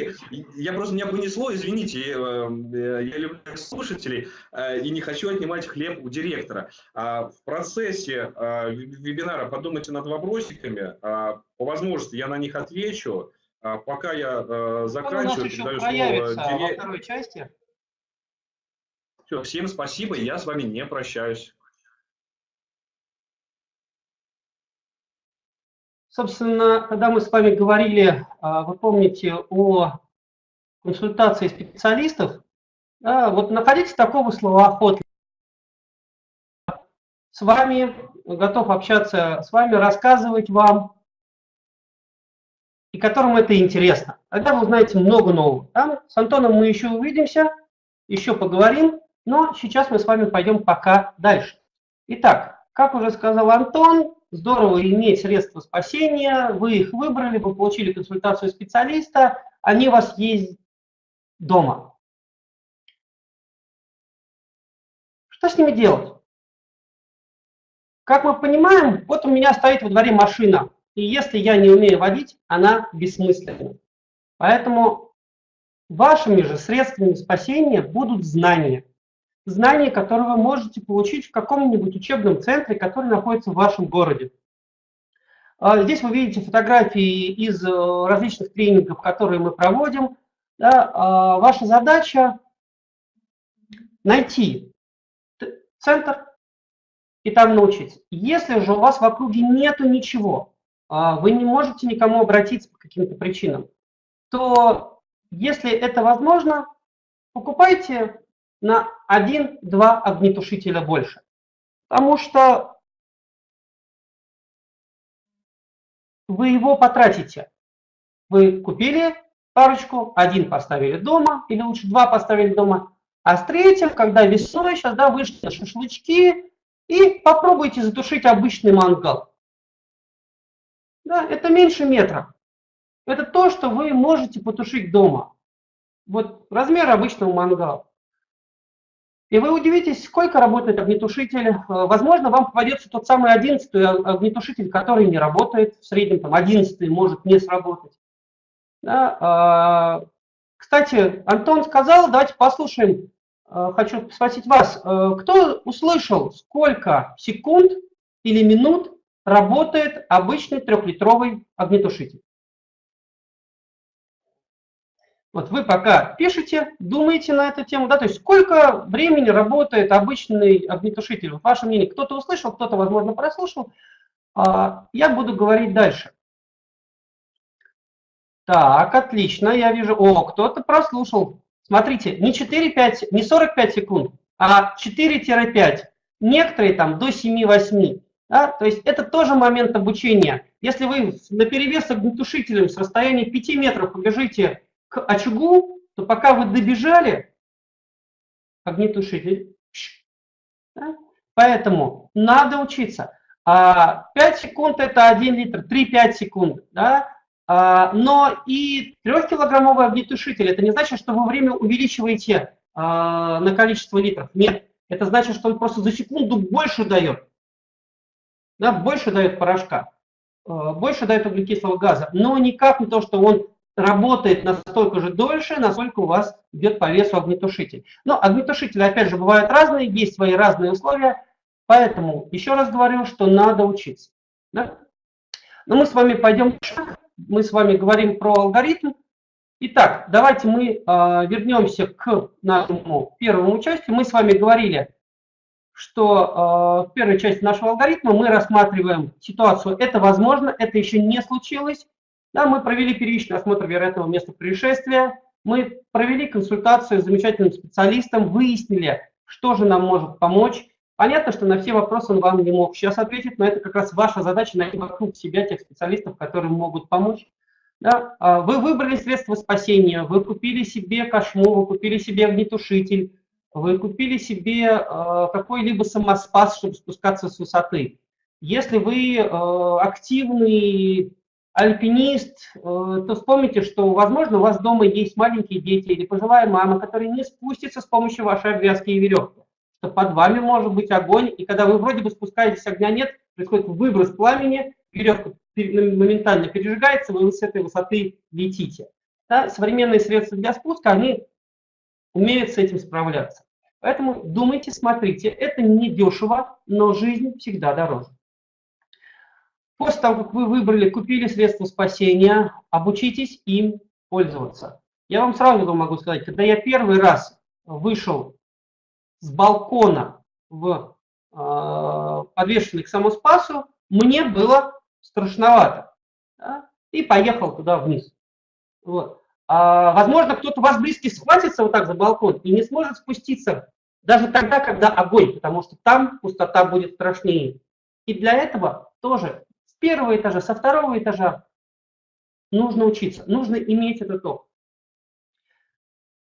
я просто меня понесло, извините, я, э, я люблю слушателей э, и не хочу отнимать хлеб у директора. А в процессе вебинара подумайте над вопросиками, а, по возможности я на них отвечу. А пока я заканчиваю, у нас еще проявится слово во второй части. Все, всем спасибо, я с вами не прощаюсь. Собственно, когда мы с вами говорили, а, вы помните, о консультации специалистов, да, вот находите такого словоохотлива. С вами, готов общаться с вами, рассказывать вам, и которым это интересно. Тогда вы узнаете много нового. Там с Антоном мы еще увидимся, еще поговорим. Но сейчас мы с вами пойдем пока дальше. Итак, как уже сказал Антон, здорово иметь средства спасения, вы их выбрали, вы получили консультацию специалиста, они у вас есть дома. Что с ними делать? Как мы понимаем, вот у меня стоит во дворе машина, и если я не умею водить, она бессмысленна. Поэтому вашими же средствами спасения будут знания знания, которые вы можете получить в каком-нибудь учебном центре, который находится в вашем городе. А, здесь вы видите фотографии из э, различных тренингов, которые мы проводим. Да, а, ваша задача найти центр и там научиться. Если же у вас в округе нету ничего, а, вы не можете никому обратиться по каким-то причинам, то если это возможно, покупайте на 1-2 огнетушителя больше. Потому что вы его потратите. Вы купили парочку, один поставили дома, или лучше два поставили дома, а с третьим, когда весной, сейчас да, вышли на шашлычки, и попробуйте затушить обычный мангал. Да, это меньше метра. Это то, что вы можете потушить дома. Вот размер обычного мангала. И вы удивитесь, сколько работает огнетушитель. Э, возможно, вам попадется тот самый одиннадцатый огнетушитель, который не работает. В среднем там одиннадцатый может не сработать. Да? А, кстати, Антон сказал, давайте послушаем. Э, хочу спросить вас, э, кто услышал, сколько секунд или минут работает обычный трехлитровый огнетушитель? Вот вы пока пишете, думаете на эту тему, да, то есть сколько времени работает обычный огнетушитель? Ваше мнение, кто-то услышал, кто-то, возможно, прослушал. А, я буду говорить дальше. Так, отлично, я вижу, о, кто-то прослушал. Смотрите, не 4-5, не 45 секунд, а 4-5. Некоторые там до 7-8. Да? То есть это тоже момент обучения. Если вы на перевес огнетушителем с расстояния 5 метров побежите к очагу, то пока вы добежали, огнетушитель. Да? Поэтому надо учиться. А 5 секунд это 1 литр, 3-5 секунд. Да? А, но и 3-килограммовый огнетушитель, это не значит, что вы время увеличиваете а, на количество литров. Нет, это значит, что он просто за секунду больше дает. Да, больше дает порошка, а, больше дает углекислого газа, но никак не то, что он работает настолько же дольше, насколько у вас идет по весу огнетушитель. Но огнетушители, опять же, бывают разные, есть свои разные условия, поэтому еще раз говорю, что надо учиться. Да? Но мы с вами пойдем, мы с вами говорим про алгоритм. Итак, давайте мы э, вернемся к нашему первому участию. Мы с вами говорили, что э, в первой части нашего алгоритма мы рассматриваем ситуацию «это возможно», «это еще не случилось». Да, мы провели первичный осмотр вероятного места происшествия, мы провели консультацию с замечательным специалистом, выяснили, что же нам может помочь. Понятно, что на все вопросы он вам не мог сейчас ответить, но это как раз ваша задача найти вокруг себя тех специалистов, которые могут помочь. Да? А вы выбрали средства спасения, вы купили себе кошму, вы купили себе огнетушитель, вы купили себе э, какой-либо самоспас, чтобы спускаться с высоты. Если вы э, активный альпинист, э, то вспомните, что, возможно, у вас дома есть маленькие дети или пожилая мама, которая не спустится с помощью вашей обвязки и веревки, что под вами может быть огонь, и когда вы вроде бы спускаетесь, огня нет, происходит выброс пламени, веревка моментально пережигается, вы с этой высоты летите. Да, современные средства для спуска, они умеют с этим справляться. Поэтому думайте, смотрите, это не дешево, но жизнь всегда дороже. После того, как вы выбрали, купили средства спасения, обучитесь им пользоваться. Я вам сразу могу сказать, когда я первый раз вышел с балкона в э, подвешенный к самоспасу, мне было страшновато. Да? И поехал туда вниз. Вот. А, возможно, кто-то вас близкий схватится вот так за балкон и не сможет спуститься даже тогда, когда огонь, потому что там пустота будет страшнее. И для этого тоже первого этажа, со второго этажа нужно учиться, нужно иметь этот опыт.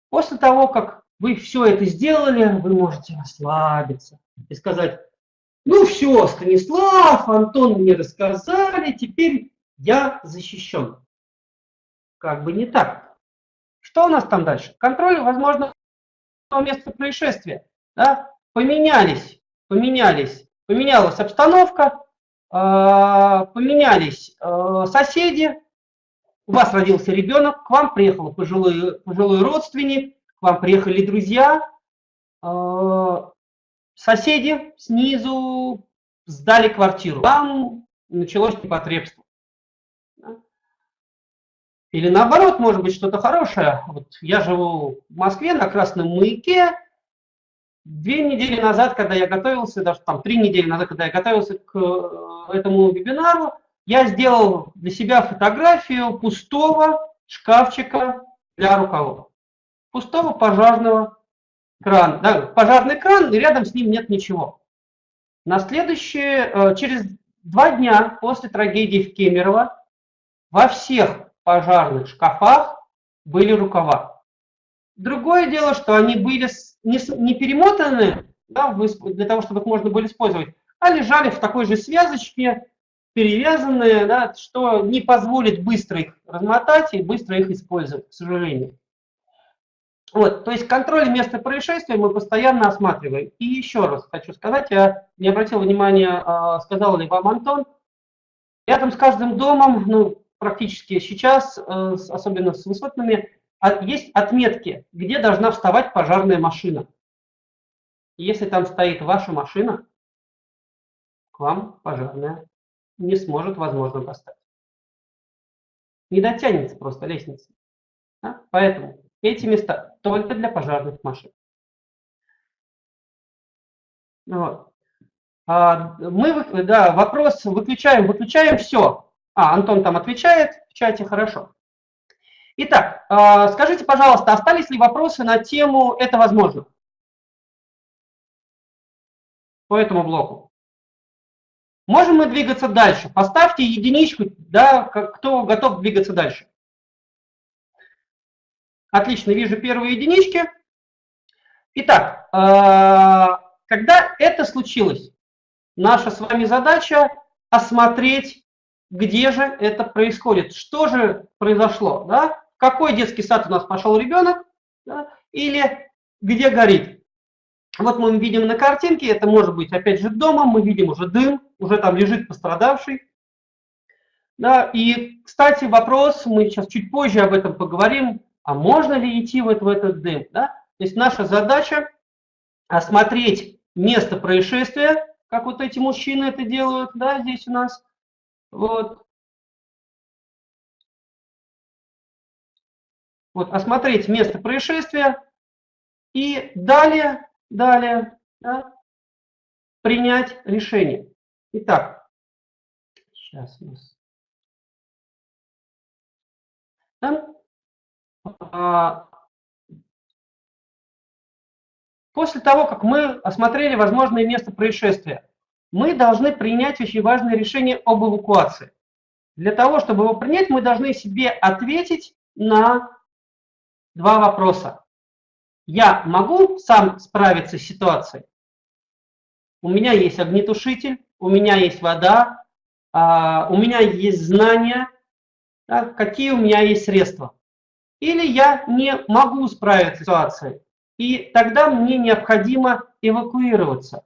После того, как вы все это сделали, вы можете расслабиться и сказать, ну все, Станислав, Антон мне рассказали, теперь я защищен. Как бы не так. Что у нас там дальше? Контроль, возможно, место происшествия. Да? Поменялись, поменялись, поменялась обстановка, поменялись а, соседи, у вас родился ребенок, к вам приехал пожилой, пожилой родственник, к вам приехали друзья, а, соседи снизу сдали квартиру, там началось непотребство. Или наоборот, может быть, что-то хорошее. Вот я живу в Москве на Красном маяке. Две недели назад, когда я готовился, даже там три недели назад, когда я готовился к э, этому вебинару, я сделал для себя фотографию пустого шкафчика для рукавов. Пустого пожарного крана. Да, пожарный кран, и рядом с ним нет ничего. На следующее, э, через два дня после трагедии в Кемерово, во всех пожарных шкафах были рукава. Другое дело, что они были не, перемотаны да, для того, чтобы их можно было использовать, а лежали в такой же связочке, перевязанные, да, что не позволит быстро их размотать и быстро их использовать, к сожалению. Вот, то есть контроль места происшествия мы постоянно осматриваем. И еще раз хочу сказать, я не обратил внимания, а, сказал ли вам Антон, рядом с каждым домом, ну, практически сейчас, э, особенно с высотными, есть отметки, где должна вставать пожарная машина. Если там стоит ваша машина, к вам пожарная не сможет, возможно, достать. Не дотянется просто лестница. Да? Поэтому эти места только для пожарных машин. Вот. А, мы, да, вопрос выключаем, выключаем все. А, Антон там отвечает в чате, хорошо. Итак, а, скажите, пожалуйста, остались ли вопросы на тему «это возможно»? По этому блоку. Можем мы двигаться дальше? Поставьте единичку, да, кто готов двигаться дальше. Отлично, вижу первые единички. Итак, а, когда это случилось, наша с вами задача осмотреть где же это происходит, что же произошло, да? Какой детский сад у нас пошел ребенок, да? или где горит. Вот мы видим на картинке, это может быть опять же дома, мы видим уже дым, уже там лежит пострадавший. Да, и, кстати, вопрос, мы сейчас чуть позже об этом поговорим, а можно ли идти вот в этот дым? Да? То есть наша задача осмотреть место происшествия, как вот эти мужчины это делают, да, здесь у нас. Вот. Вот, осмотреть место происшествия и далее, далее да, принять решение. Итак, сейчас у нас да? После того, как мы осмотрели возможное место происшествия, мы должны принять очень важное решение об эвакуации. Для того, чтобы его принять, мы должны себе ответить на два вопроса. Я могу сам справиться с ситуацией? У меня есть огнетушитель, у меня есть вода, а, у меня есть знания, да, какие у меня есть средства. Или я не могу справиться с ситуацией, и тогда мне необходимо эвакуироваться.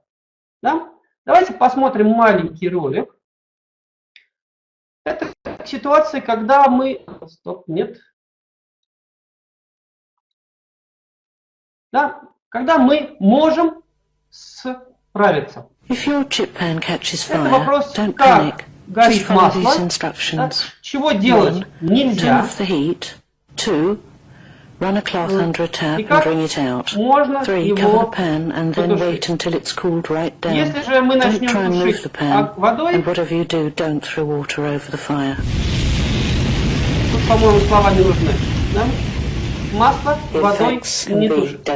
Да? Давайте посмотрим маленький ролик. Это ситуация, когда мы... Стоп, нет. Да? Когда мы можем справиться. If your chip pan catches Это fire, вопрос, don't как panic. Just горит follow these масло, да? instructions. чего делать One, turn нельзя, off the heat. Two, run a cloth under a tap и and как bring it out. можно Three, cover the его pan and then потушить. wait until it's cooled right down. Если же мы Don't начнем try and move тушить the pan, водой, and whatever you do, don't throw water over the fire. тут, по-моему, слова не нужны. Да? Масло водой не тушит.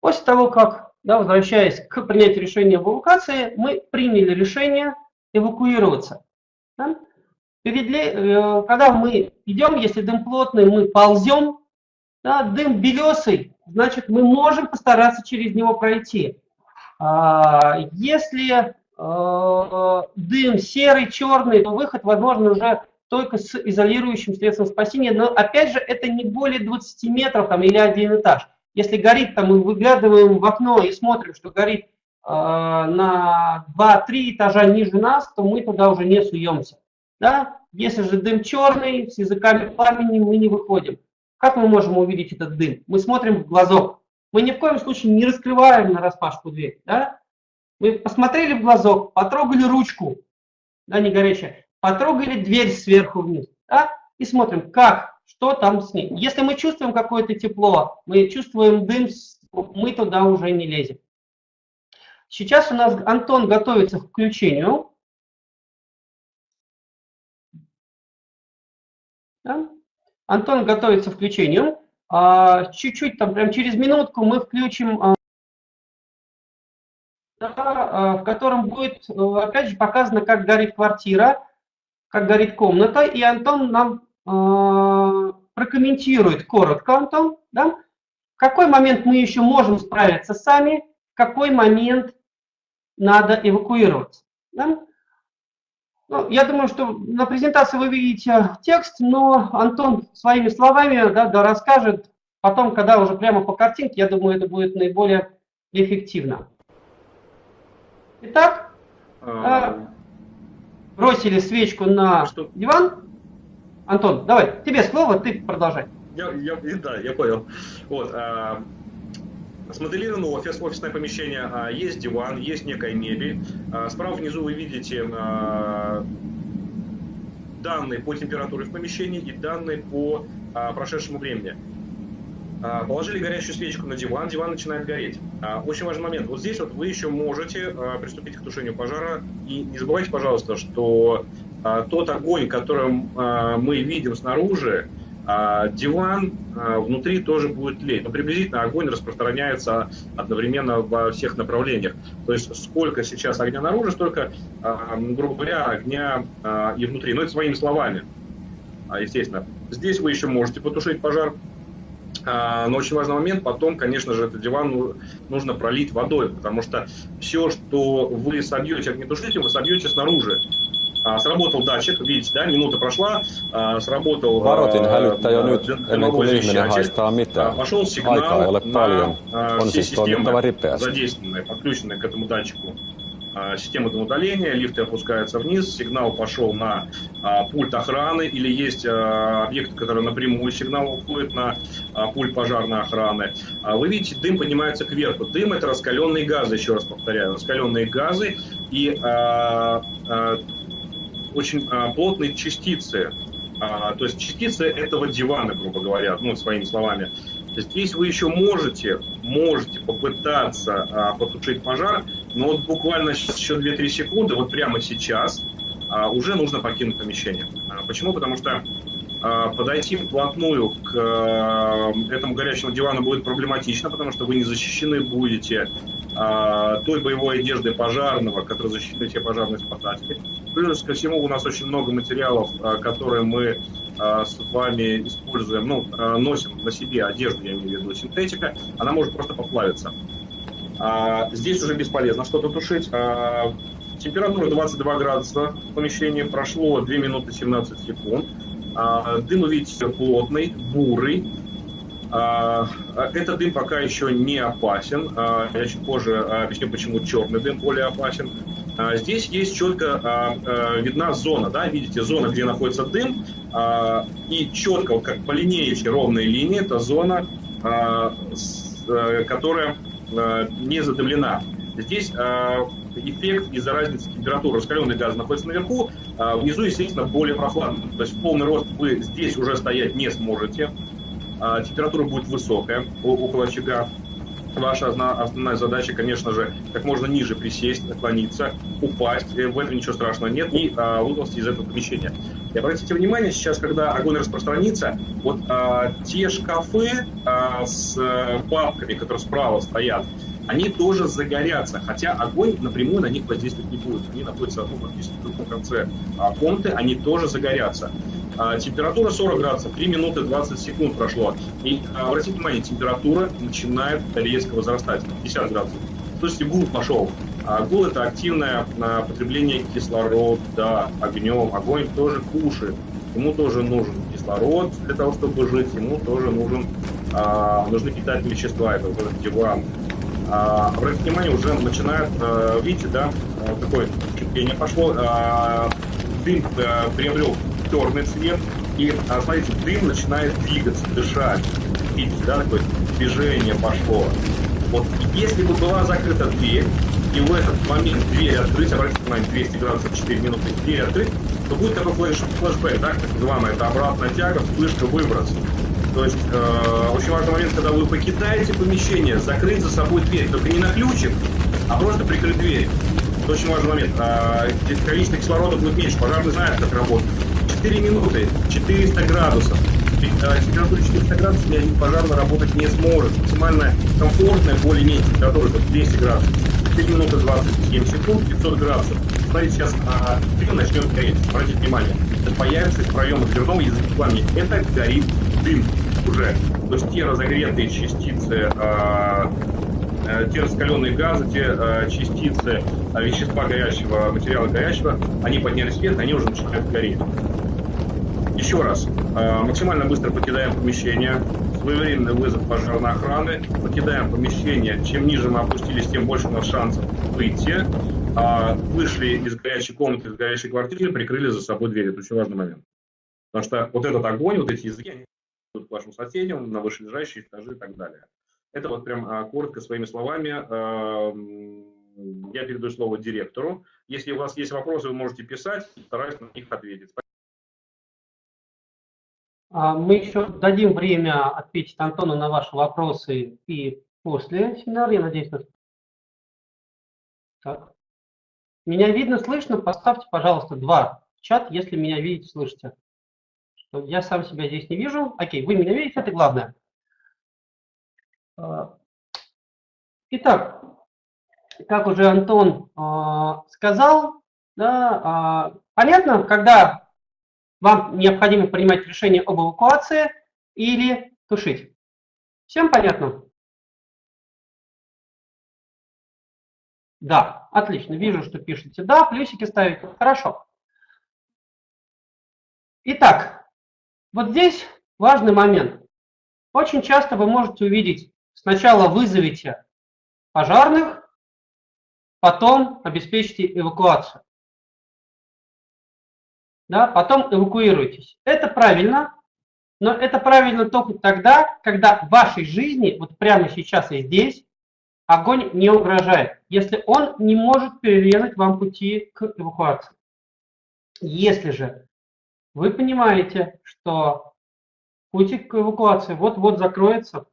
После того, как, да, возвращаясь к принятию решения об эвакуации, мы приняли решение эвакуироваться. Да? Перед э, когда мы идем, если дым плотный, мы ползем, да, дым белесый, значит, мы можем постараться через него пройти. А, Если э, дым серый, черный, то выход возможен уже только с изолирующим средством спасения, но опять же это не более 20 метров там, или один этаж. Если горит, там, мы выглядываем в окно и смотрим, что горит э, на 2-3 этажа ниже нас, то мы туда уже не суемся. Да? Если же дым черный, с языками пламени, мы не выходим. Как мы можем увидеть этот дым? Мы смотрим в глазок. Мы ни в коем случае не раскрываем на распашку дверь. Да? Мы посмотрели в глазок, потрогали ручку, да, не горячая, потрогали дверь сверху вниз, да, и смотрим, как, что там с ней. Если мы чувствуем какое-то тепло, мы чувствуем дым, мы туда уже не лезем. Сейчас у нас Антон готовится к включению. Да? Антон готовится к включению. А, Чуть-чуть, там, прям через минутку мы включим а, а, в котором будет, э, опять же, показано, как горит квартира, как горит комната, и Антон нам э, прокомментирует коротко, Антон, да, в какой момент мы еще можем справиться сами, в какой момент надо эвакуироваться. да. Ну, я думаю, что на презентации вы видите текст, но Антон своими словами да, да, расскажет потом, когда уже прямо по картинке, я думаю, это будет наиболее эффективно. Итак, А, бросили свечку на Что? диван. Антон, давай, тебе слово, ты продолжай. Я, я, да, я понял. Вот, а, смоделирован офис, офисное помещение, а, есть диван, есть некая мебель. А, справа внизу вы видите а, данные по температуре в помещении и данные по а, прошедшему времени. А, Положили горящую свечку на диван, диван начинает гореть. А, Очень важный момент. Вот здесь вот вы еще можете а, приступить к тушению пожара. И не забывайте, пожалуйста, что тот огонь, которым а, мы видим снаружи, диван внутри тоже будет тлеть. Но приблизительно огонь распространяется одновременно во всех направлениях. То есть сколько сейчас огня наружу, столько, грубо говоря, огня и внутри. Но это своими словами, естественно. Здесь вы еще можете потушить пожар. А, Но очень важный момент, потом, конечно же, этот диван ну- нужно пролить водой, потому что все, что вы собьете огнетушителем, вы собьете снаружи. А, Сработал датчик, видите, да, минута прошла, а, сработал Varoitin hälyttää jo nyt, ennen kuin ihminen haistaa mitään. Пошел сигнал Aikaa ei ole paljon. On все siis toimittava системы, ripeästi. задействованные, подключенные к этому датчику. А, система удаления, лифты опускаются вниз, сигнал пошел на а, пульт охраны или есть а, объект, который напрямую сигнал уходит на пульт пожарной охраны. А, вы видите, дым поднимается кверху. Дым это раскаленные газы, еще раз повторяю, раскаленные газы и очень плотные частицы. А, то есть частицы этого дивана, грубо говоря, ну, своими словами. Здесь вы еще можете, можете попытаться а, потушить пожар, но вот буквально сейчас еще 2-3 секунды, вот прямо сейчас, а, уже нужно покинуть помещение. А, почему? Потому что а, подойти вплотную к этому горячему дивану будет проблематично, потому что вы не защищены будете той боевой одеждой пожарного, которая защищает все пожарные спасатели. Плюс ко всему у нас очень много материалов, которые мы с вами используем, ну, носим на себе одежду, я имею в виду синтетика, она может просто поплавиться. А, здесь уже бесполезно что-то тушить. А, температура 22 градуса в помещении, прошло 2 минуты 17 секунд. А, дым, видите, плотный, бурый. Этот дым пока еще не опасен. Я чуть позже объясню, почему черный дым более опасен. Здесь есть четко видна зона, да, видите, зона, где находится дым, и четко, как по линеечке, ровная линия, это зона, которая не задымлена. Здесь эффект из-за разницы температуры. Раскаленный газ находится наверху, а внизу, естественно, более прохладно. То есть в полный рост вы здесь уже стоять не сможете. А температура будет высокая, около очага. Ваша основная задача, конечно же, как можно ниже присесть, наклониться, упасть. Э, в этом ничего страшного нет. И а, выползти из этого помещения. И обратите внимание, сейчас, когда огонь распространится, вот а, те шкафы а, с а, папками, которые справа стоят, они тоже загорятся, хотя огонь напрямую на них воздействовать не будет. Они находятся ну, практически в другом конце а, комнаты, они тоже загорятся. А, температура 40 градусов, 3 минуты 20 секунд прошло. И а, обратите внимание, температура начинает резко возрастать, 50 градусов. То есть гул пошел. А это активное а, потребление кислорода огнем. Огонь тоже кушает. Ему тоже нужен кислород для того, чтобы жить. Ему тоже нужен, а, нужны питательные вещества. Это вот этот диван, а, обратите внимание, уже начинает, а, видите, да, такое кипение пошло, а, дым приобрел черный цвет, и, смотрите, дым начинает двигаться, дышать, видите, да, такое движение пошло. Вот если бы была закрыта дверь, и в этот момент дверь открыть, обратите внимание, 200 градусов, 4 минуты, дверь открыть, то будет такой флеш, флешбэк, да, так называемая, это обратная тяга, вспышка, выброс. То есть э, очень важный момент, когда вы покидаете помещение, закрыть за собой дверь, только не на ключик, а просто прикрыть дверь. Это очень важный момент. Э, количество кислорода будет меньше, пожарный знает, как работать. 4 минуты, 400 градусов. Э, температура 400 градусов пожарный работать не сможет. Максимальная комфортная, более-менее температура это 200 градусов. 4 минуты 27 секунд, 500 градусов. Смотрите, сейчас а, дым начнет гореть. Обратите внимание. Появится из проема дверного языка пламени. Это горит дым уже. То есть те разогретые частицы, э, э, те раскаленные газы, те э, частицы э, вещества горящего, материала горящего, они поднялись вверх, они уже начинают гореть. Еще раз, э, максимально быстро покидаем помещение, своевременный вызов пожарной охраны, покидаем помещение, чем ниже мы опустились, тем больше у нас шансов выйти. А, вышли из горячей комнаты, из горячей квартиры, прикрыли за собой дверь. Это очень важный момент. Потому что вот этот огонь, вот эти языки, к вашим соседям, на вышележащие этажи и так далее. Это вот прям а, коротко своими словами. Я передаю слово директору. Если у вас есть вопросы, вы можете писать, стараюсь на них ответить. А, мы еще дадим время ответить Антону на ваши вопросы и после семинара, я надеюсь. Так. Меня видно, слышно? Поставьте, пожалуйста, два чат, если меня видите, слышите. Я сам себя здесь не вижу. Окей, вы меня видите, это главное. А, итак, как уже Антон а, сказал, да, а, понятно, когда вам необходимо принимать решение об эвакуации или тушить. Всем понятно? Да, отлично. Вижу, что пишете «да», плюсики ставите. Хорошо. Итак, вот здесь важный момент. Очень часто вы можете увидеть, сначала вызовите пожарных, потом обеспечьте эвакуацию. Да, потом эвакуируйтесь. Это правильно, но это правильно только тогда, когда в вашей жизни, вот прямо сейчас и здесь, огонь не угрожает, если он не может перерезать вам пути к эвакуации. Если же вы понимаете, что путь к эвакуации вот-вот закроется,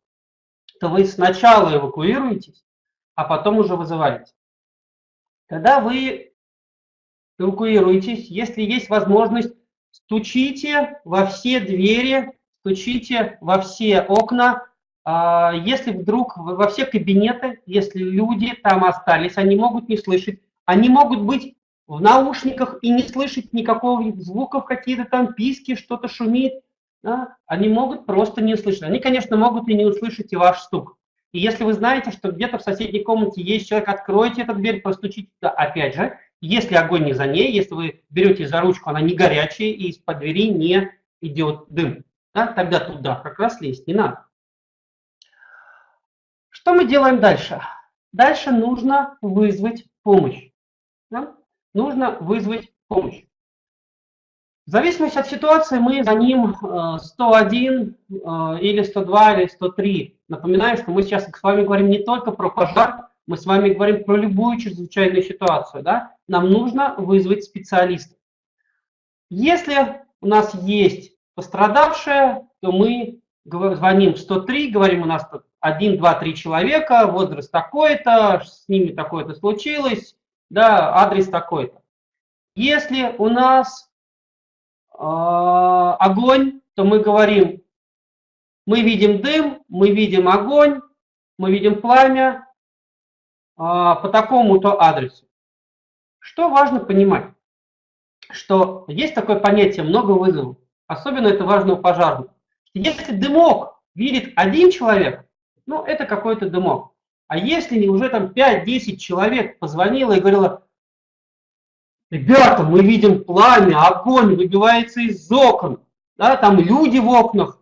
то вы сначала эвакуируетесь, а потом уже вызываете. Когда вы эвакуируетесь, если есть возможность, стучите во все двери, стучите во все окна, а, если вдруг во все кабинеты, если люди там остались, они могут не слышать, они могут быть в наушниках и не слышать никакого звуков, какие-то там писки, что-то шумит, да? они могут просто не услышать. Они, конечно, могут и не услышать и ваш стук. И если вы знаете, что где-то в соседней комнате есть человек, откройте эту дверь, постучите туда. Опять же, если огонь не за ней, если вы берете за ручку, она не горячая, и из-под двери не идет дым, да, тогда туда как раз лезть не надо. Что мы делаем дальше? Дальше нужно вызвать помощь. Да? Нужно вызвать помощь. В зависимости от ситуации мы за ним 101 э, или 102 или 103. Напоминаю, что мы сейчас с вами говорим не только про пожар, мы с вами говорим про любую чрезвычайную ситуацию. Да? Нам нужно вызвать специалиста. Если у нас есть пострадавшая, то мы звоним в 103, говорим, у нас тут 1, 2, 3 человека, возраст такой-то, с ними такое-то случилось, да, адрес такой-то. Если у нас э, огонь, то мы говорим, мы видим дым, мы видим огонь, мы видим пламя по такому-то адресу. Что важно понимать? Что есть такое понятие много вызовов. Особенно это важно у пожарных. Если дымок видит один человек, ну, это какой-то дымок. А если уже там 5-10 человек позвонило и говорило, ребята, мы видим пламя, огонь выбивается из окон, да, там люди в окнах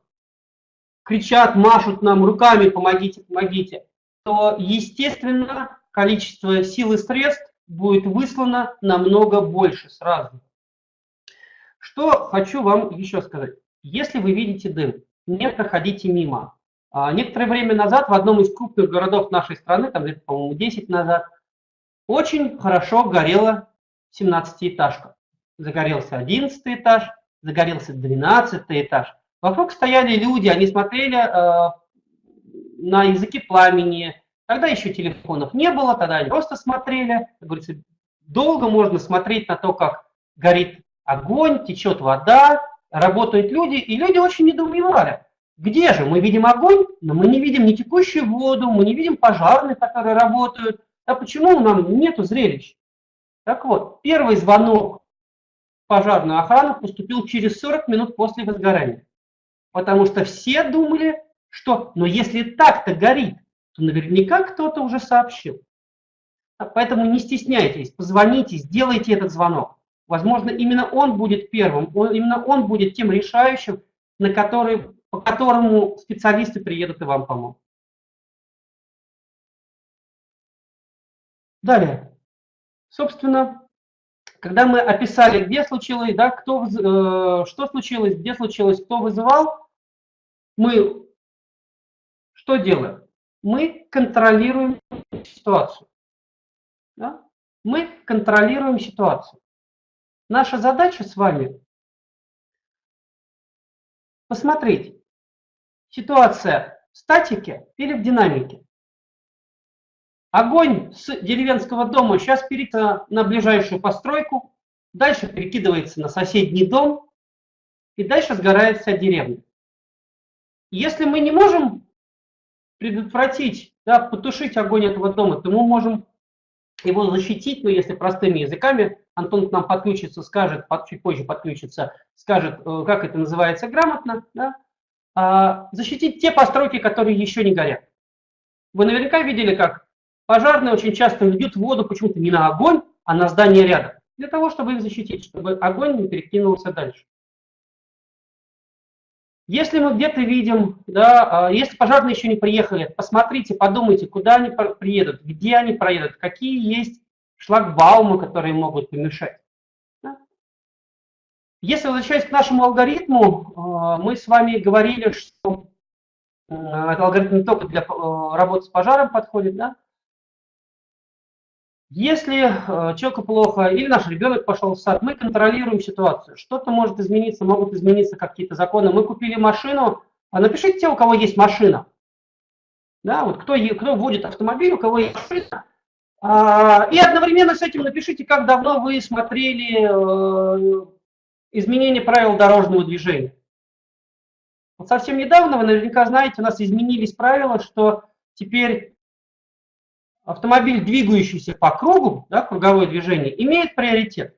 кричат, машут нам руками, помогите, помогите, то, естественно, количество сил и средств будет выслано намного больше сразу. Что хочу вам еще сказать. Если вы видите дым, не проходите мимо. А, некоторое время назад в одном из крупных городов нашей страны, там по-моему, 10 назад, очень хорошо горела 17-этажка. Загорелся 11 этаж, загорелся 12 этаж. Вокруг стояли люди, они смотрели э, на языки пламени. Тогда еще телефонов не было, тогда они просто смотрели. Как говорится, долго можно смотреть на то, как горит огонь, течет вода, работают люди, и люди очень недоумевали. Где же? Мы видим огонь, но мы не видим ни текущую воду, мы не видим пожарных, которые работают. А почему нам нету зрелищ? Так вот, первый звонок в пожарную охрану поступил через 40 минут после возгорания. Потому что все думали, что, но если так-то горит, то наверняка кто-то уже сообщил. Поэтому не стесняйтесь, позвоните, сделайте этот звонок. Возможно, именно он будет первым, он, именно он будет тем решающим, на который по которому специалисты приедут и вам помогут. Далее. Собственно, когда мы описали, где случилось, да, кто, э, что случилось, где случилось, кто вызывал, мы что делаем? Мы контролируем ситуацию. Да? Мы контролируем ситуацию. Наша задача с вами посмотреть, ситуация в статике или в динамике. Огонь с деревенского дома сейчас перекидывается на ближайшую постройку, дальше перекидывается на соседний дом, и дальше сгорает вся деревня. Если мы не можем предотвратить, да, потушить огонь этого дома, то мы можем его защитить, но если простыми языками, Антон к нам подключится, скажет, чуть позже подключится, скажет, э, как это называется грамотно, да, а, защитить те постройки, которые еще не горят. Вы наверняка видели, как пожарные очень часто льют воду почему-то не на огонь, а на здание рядом, для того, чтобы их защитить, чтобы огонь не перекинулся дальше. Если мы где-то видим, да, а, если пожарные еще не приехали, посмотрите, подумайте, куда они приедут, где они проедут, какие есть шлагбаумы, которые могут помешать. Если возвращаясь к нашему алгоритму, мы с вами говорили, что этот алгоритм не только для работы с пожаром подходит, да? Если э, человеку плохо или наш ребенок пошел в сад, мы контролируем ситуацию. Что-то может измениться, могут измениться какие-то законы. Мы купили машину, а напишите те, у кого есть машина. Да, вот кто, кто водит автомобиль, у кого есть машина. А, и одновременно с этим напишите, как давно вы смотрели э, изменение правил дорожного движения. Вот совсем недавно, вы наверняка знаете, у нас изменились правила, что теперь автомобиль, двигающийся по кругу, да, круговое движение, имеет приоритет.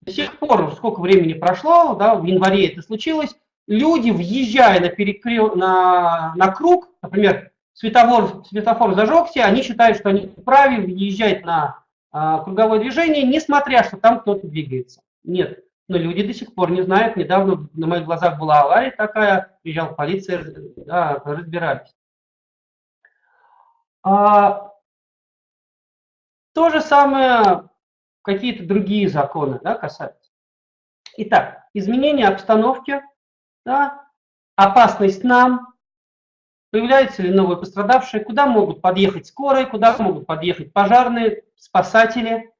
До сих пор, сколько времени прошло, да, в январе это случилось, люди, въезжая на, перекрё... на, на круг, например, светофор, светофор зажегся, они считают, что они вправе въезжать на а, круговое движение, несмотря, что там кто-то двигается. Нет, но люди до сих пор не знают. Недавно на моих глазах была авария такая, приезжала полиция, да, разбирались. А, то же самое какие-то другие законы да, касаются. Итак, изменение обстановки, да, опасность нам, появляются ли новые пострадавшие, куда могут подъехать скорые, куда могут подъехать пожарные, спасатели.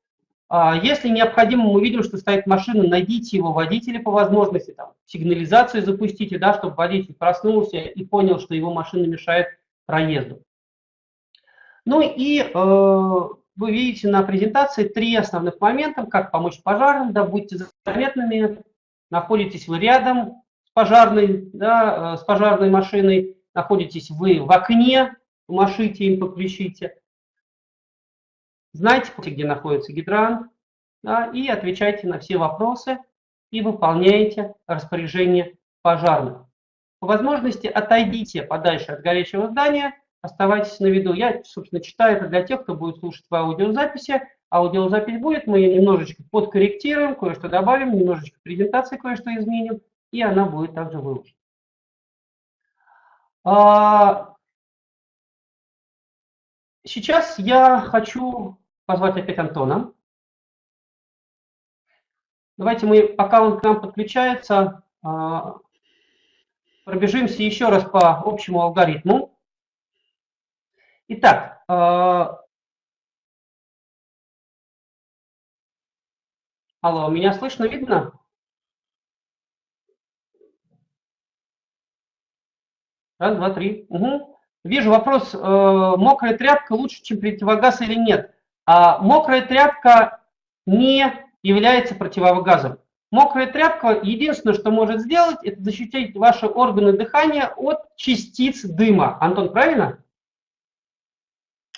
А если необходимо, мы видим, что стоит машина, найдите его водителя по возможности, там, сигнализацию запустите, да, чтобы водитель проснулся и понял, что его машина мешает проезду. Ну и э, вы видите на презентации три основных момента, как помочь пожарным, да, будьте заметными, находитесь вы рядом с пожарной, да, э, с пожарной машиной, находитесь вы в окне, машите им, покричите. Знайте, где находится гидрант, да, и отвечайте на все вопросы и выполняйте распоряжение пожарных. По возможности отойдите подальше от горящего здания, Оставайтесь на виду. Я, собственно, читаю это для тех, кто будет слушать в аудиозаписи. Аудиозапись будет, мы ее немножечко подкорректируем, кое-что добавим, немножечко презентации кое-что изменим, и она будет также выложена. А, сейчас я хочу позвать опять Антона. Давайте мы, пока он к нам подключается, а, пробежимся еще раз по общему алгоритму. Итак, э, алло, меня слышно, видно? Раз, два, три. Угу. Вижу вопрос, э, мокрая тряпка лучше, чем противогаз или нет? А мокрая тряпка не является противогазом. Мокрая тряпка единственное, что может сделать, это защитить ваши органы дыхания от частиц дыма. Антон, правильно?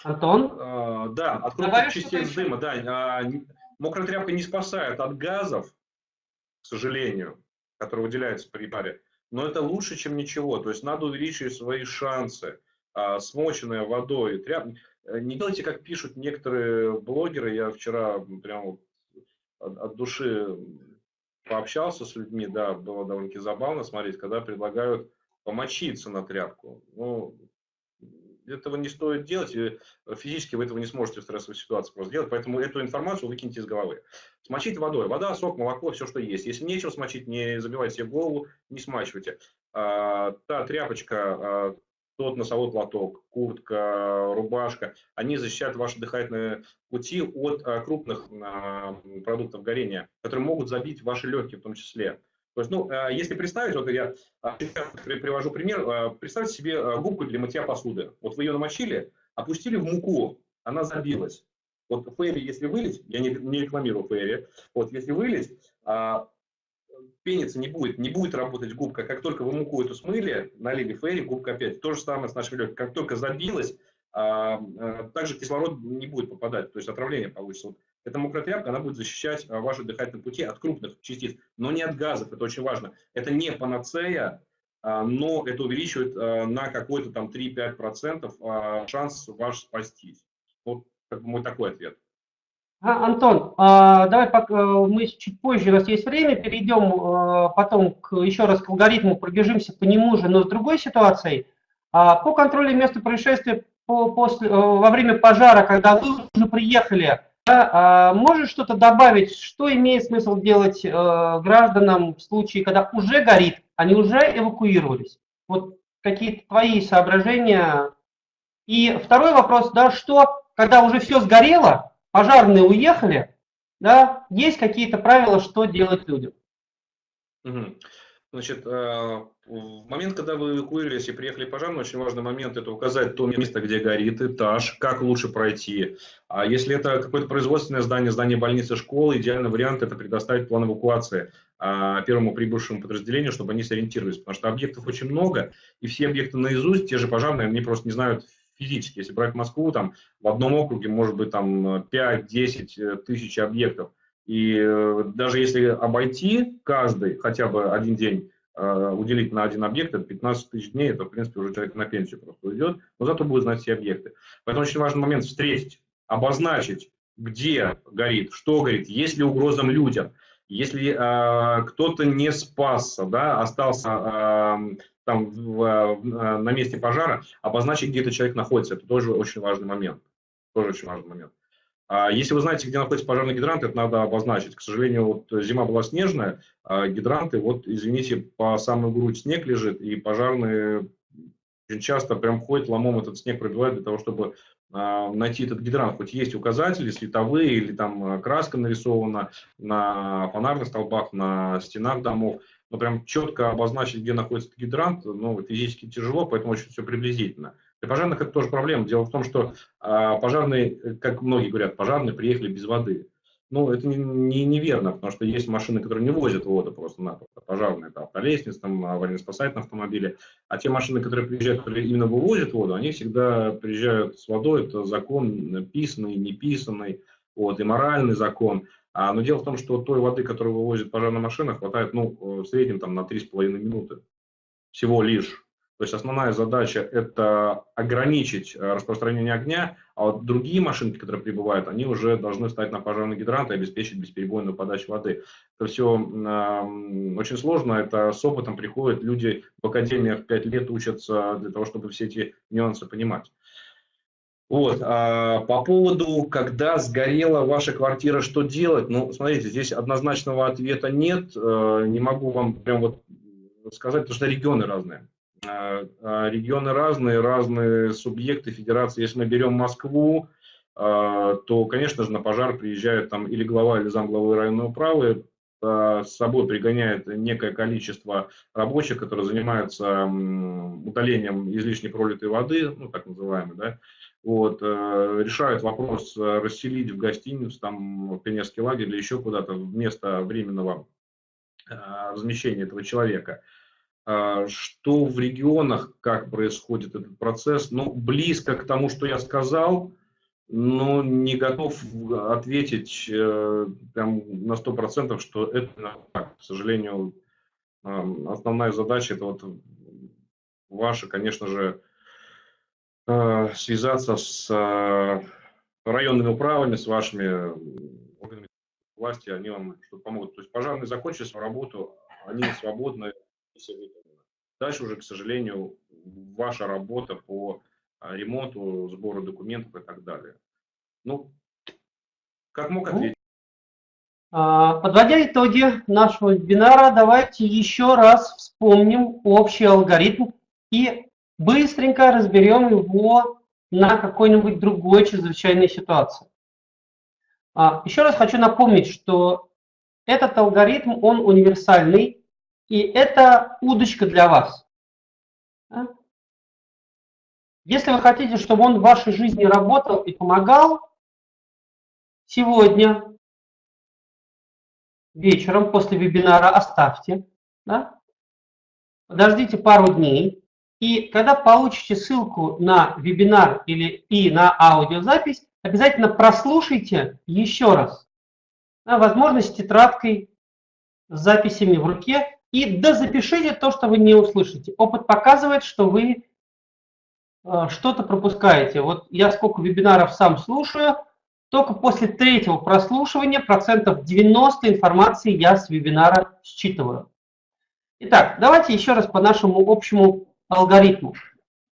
Антон? А, да, от крупных частиц дыма, да. А, мокрая тряпка не спасает от газов, к сожалению, которые выделяются при паре, но это лучше, чем ничего. То есть надо увеличивать свои шансы. А, смоченная водой тряпка. Э, не делайте, как пишут некоторые блогеры. Я вчера прям от, от души пообщался с людьми, да, было довольно-таки забавно смотреть, когда предлагают помочиться на тряпку. Ну, этого не стоит делать, и физически вы этого не сможете в стрессовой ситуации просто сделать, поэтому эту информацию выкиньте из головы. Смочить водой. Вода, сок, молоко, все, что есть. Если нечего смочить, не забивайте себе голову, не смачивайте. А, та тряпочка, а, тот носовой платок, куртка, рубашка, они защищают ваши дыхательные пути от а, крупных а, продуктов горения, которые могут забить ваши легкие в том числе. То есть, ну, э, если представить, вот я а, привожу пример, э, представьте себе э, губку для мытья посуды. Вот вы ее намочили, опустили в муку, она забилась. Вот фейри, если вылить, я не, не рекламирую фейри, вот если вылить, а, пениться не будет, не будет работать губка. Как только вы муку эту смыли, налили фейри, губка опять. То же самое с нашей легкой. Как только забилась, а, также кислород не будет попадать, то есть отравление получится. Эта мокрая тряпка, она будет защищать а, ваши дыхательные пути от крупных частиц, но не от газов, это очень важно. Это не панацея, а, но это увеличивает а, на какой-то там 3-5% шанс ваш спастись. Вот как бы мой такой ответ. Антон, давай пока, мы чуть позже, у нас есть время, перейдем потом к, еще раз к алгоритму, пробежимся по нему же, но с другой ситуацией. По контролю места происшествия по, после, во время пожара, когда вы уже приехали, Да, а можешь что-то добавить, что имеет смысл делать э, гражданам в случае, когда уже горит, они уже эвакуировались? Вот какие-то твои соображения. И второй вопрос, да, что, когда уже все сгорело, пожарные уехали, да, есть какие-то правила, что делать людям? Угу. Значит, э, в момент, когда вы эвакуировались и приехали пожарные, очень важный момент – это указать то место, где горит этаж, как лучше пройти. А если это какое-то производственное здание, здание больницы, школы, идеальный вариант – это предоставить план эвакуации а, первому прибывшему подразделению, чтобы они сориентировались. Потому что объектов очень много, и все объекты наизусть, те же пожарные, они просто не знают физически. Если брать Москву, там в одном округе может быть там 5-10 э, тысяч объектов – и э, даже если обойти каждый хотя бы один день, э, уделить на один объект, это 15 тысяч дней, это, в принципе, уже человек на пенсию просто уйдет, но зато будет знать все объекты. Поэтому очень важный момент встретить, обозначить, где горит, что горит, есть ли угрозам людям. Если э, кто-то не спасся, да, остался э, там в, э, на месте пожара, обозначить, где этот человек находится, это тоже очень важный момент. Тоже очень важный момент. А если вы знаете, где находится пожарный гидрант, это надо обозначить. К сожалению, вот зима была снежная, а гидранты, вот, извините, по самую грудь снег лежит, и пожарные очень часто прям ходят, ломом этот снег пробивают для того, чтобы а, найти этот гидрант. Хоть есть указатели световые или там краска нарисована на фонарных столбах, на стенах домов, но прям четко обозначить, где находится гидрант, ну, физически тяжело, поэтому очень все приблизительно. Для пожарных это тоже проблема. Дело в том, что а, пожарные, как многие говорят, пожарные приехали без воды. Ну, это не, не, неверно, потому что есть машины, которые не возят воду просто-напросто. Пожарные, это автолестницы, там, аварийно-спасательные автомобили. А те машины, которые приезжают, которые именно вывозят воду, они всегда приезжают с водой. Это закон писанный, неписанный, вот, и моральный закон. А, но дело в том, что той воды, которую вывозит пожарная машина, хватает ну, в среднем там, на 3,5 минуты. Всего лишь. То есть основная задача – это ограничить э, распространение огня, а вот другие машинки, которые прибывают, они уже должны стать на пожарный гидрант и обеспечить бесперебойную подачу воды. Это все э, очень сложно, это с опытом приходит, люди в академиях 5 лет учатся для того, чтобы все эти нюансы понимать. Вот. А по поводу, когда сгорела ваша квартира, что делать? Ну, смотрите, здесь однозначного ответа нет. Э, не могу вам прям вот сказать, потому что регионы разные. А, а, регионы разные, разные субъекты федерации. Если мы берем Москву, а, то, конечно же, на пожар приезжают там или глава, или замглавы районной управы, с собой пригоняет некое количество рабочих, которые занимаются удалением излишне пролитой воды, ну, так называемой, да, вот, э, решают вопрос расселить в гостиницу, там, в пионерский лагерь или еще куда-то вместо временного размещения этого человека. А, что в регионах, как происходит этот процесс, ну, близко к тому, что я сказал, но не готов ответить э, прям на сто процентов, что это так. К сожалению, основная задача это вот ваша, конечно же, э, связаться с э, районными управами, с вашими органами власти, они вам что-то помогут. То есть пожарные закончили свою работу, они свободны, все выполнено. Дальше уже, к сожалению, ваша работа по а, ремонту, сбору документов и так далее. Ну, как мог ну, ответить? А, подводя итоги нашего вебинара, давайте еще раз вспомним общий алгоритм и быстренько разберем его на какой-нибудь другой чрезвычайной ситуации. А, еще раз хочу напомнить, что этот алгоритм, он универсальный, и это удочка для вас. Если вы хотите, чтобы он в вашей жизни работал и помогал, сегодня вечером после вебинара оставьте, да? подождите пару дней, и когда получите ссылку на вебинар или и на аудиозапись, обязательно прослушайте еще раз. Да, возможно, с тетрадкой, с записями в руке, и дозапишите то, что вы не услышите. Опыт показывает, что вы э, что-то пропускаете. Вот я сколько вебинаров сам слушаю, только после третьего прослушивания процентов 90 информации я с вебинара считываю. Итак, давайте еще раз по нашему общему алгоритму.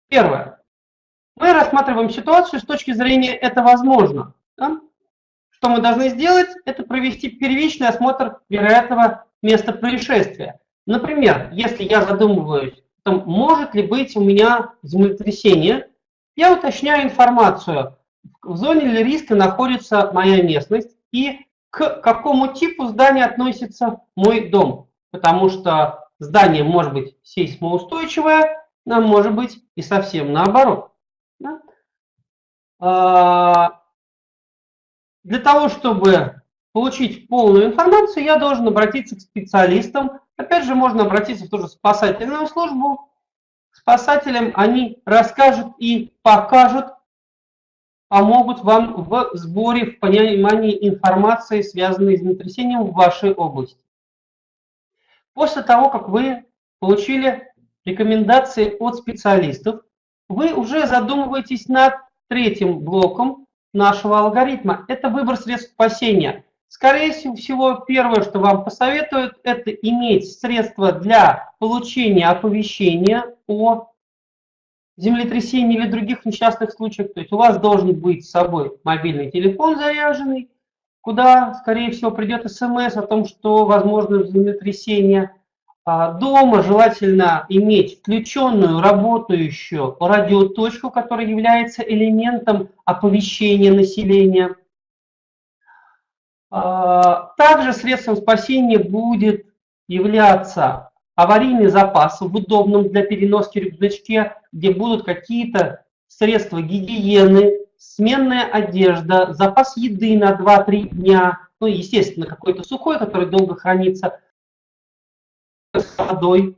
Первое. Мы рассматриваем ситуацию с точки зрения «это возможно». Да? что мы должны сделать, это провести первичный осмотр вероятного места происшествия. Например, если я задумываюсь, там, может ли быть у меня землетрясение, я уточняю информацию, в зоне ли риска находится моя местность и к какому типу здания относится мой дом. Потому что здание может быть сейсмоустойчивое, а может быть и совсем наоборот. Да? А, для того, чтобы получить полную информацию, я должен обратиться к специалистам. Опять же, можно обратиться в ту же спасательную службу. Спасателям они расскажут и покажут, помогут вам в сборе, в понимании информации, связанной с землетрясением в вашей области. После того, как вы получили рекомендации от специалистов, вы уже задумываетесь над третьим блоком нашего алгоритма. Это выбор средств спасения. Скорее всего, первое, что вам посоветуют, это иметь средства для получения оповещения о землетрясении или других несчастных случаях. То есть у вас должен быть с собой мобильный телефон заряженный, куда, скорее всего, придет смс о том, что возможно землетрясение. А, дома желательно иметь включенную, работающую радиоточку, которая является элементом оповещения населения. А, также средством спасения будет являться аварийный запас в удобном для переноски рюкзачке, где будут какие-то средства гигиены, сменная одежда, запас еды на 2-3 дня, ну, естественно, какой-то сухой, который долго хранится, с водой,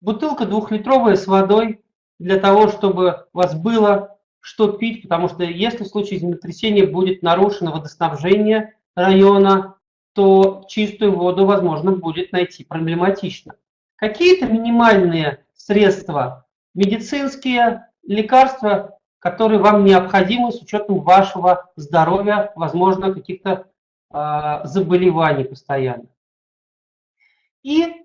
бутылка двухлитровая с водой для того, чтобы у вас было что пить, потому что если в случае землетрясения будет нарушено водоснабжение района, то чистую воду, возможно, будет найти проблематично. Какие-то минимальные средства, медицинские, лекарства, которые вам необходимы с учетом вашего здоровья, возможно, каких-то э, заболеваний постоянно. И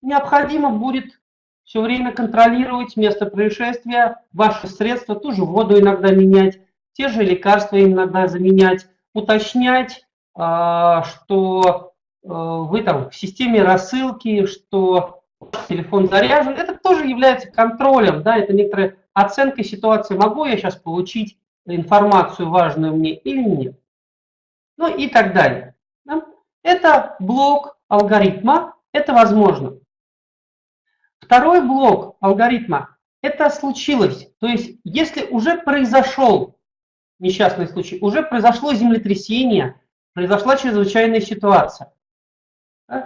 необходимо будет все время контролировать место происшествия, ваши средства, ту же воду иногда менять, те же лекарства иногда заменять, уточнять, а, что э, вы там в системе рассылки, что телефон заряжен. Это тоже является контролем, да, это некоторая оценка ситуации. Могу я сейчас получить информацию важную мне или нет? Ну и так далее. Да? Это блок алгоритма, это возможно. Второй блок алгоритма – это случилось. То есть, если уже произошел несчастный случай, уже произошло землетрясение, произошла чрезвычайная ситуация.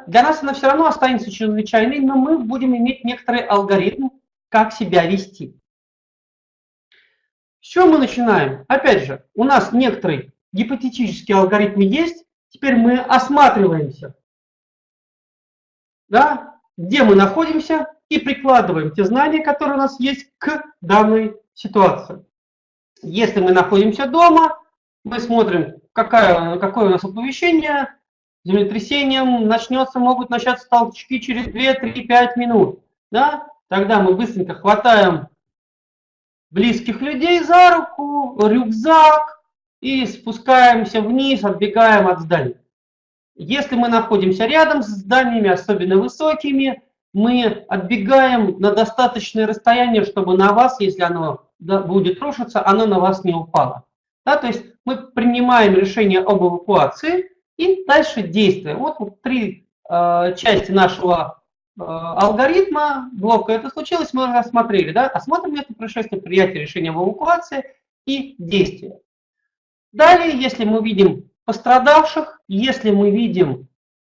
Для нас она все равно останется чрезвычайной, но мы будем иметь некоторый алгоритм, как себя вести. С чего мы начинаем? Опять же, у нас некоторый гипотетический алгоритм есть, теперь мы осматриваемся да, где мы находимся, и прикладываем те знания, которые у нас есть к данной ситуации. Если мы находимся дома, мы смотрим, какая, какое у нас оповещение, землетрясением начнется, могут начаться толчки через 2, 3, 5 минут. Да? Тогда мы быстренько хватаем близких людей за руку, рюкзак и спускаемся вниз, отбегаем от здания. Если мы находимся рядом с зданиями, особенно высокими, мы отбегаем на достаточное расстояние, чтобы на вас, если оно будет рушиться, оно на вас не упало. Да, то есть мы принимаем решение об эвакуации и дальше действуем. Вот, вот три э, части нашего э, алгоритма, блока это случилось, мы рассмотрели. Да? Осмотрим это происшествие, принятие решения об эвакуации и действие. Далее, если мы видим пострадавших, если мы видим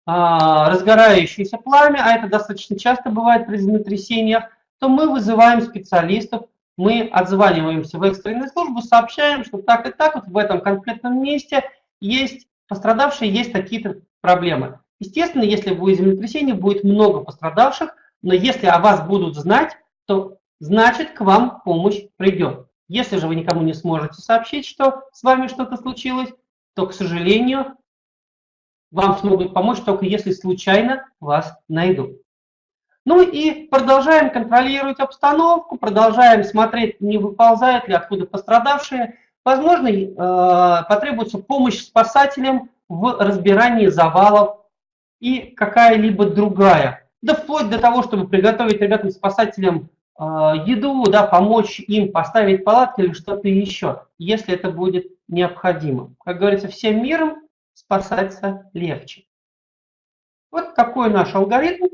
разгорающееся пламя, а это достаточно часто бывает при землетрясениях, то мы вызываем специалистов, мы отзваниваемся в экстренную службу, сообщаем, что так и так вот в этом конкретном месте есть пострадавшие, есть такие-то проблемы. Естественно, если будет землетрясение, будет много пострадавших, но если о вас будут знать, то значит к вам помощь придет. Если же вы никому не сможете сообщить, что с вами что-то случилось, то, к сожалению, вам смогут помочь только если случайно вас найдут. Ну и продолжаем контролировать обстановку, продолжаем смотреть, не выползают ли откуда пострадавшие. Возможно, э, потребуется помощь спасателям в разбирании завалов и какая-либо другая. Да вплоть до того, чтобы приготовить ребятам-спасателям э, еду, да, помочь им поставить палатки или что-то еще, если это будет необходимо. Как говорится, всем миром спасаться легче. Вот такой наш алгоритм,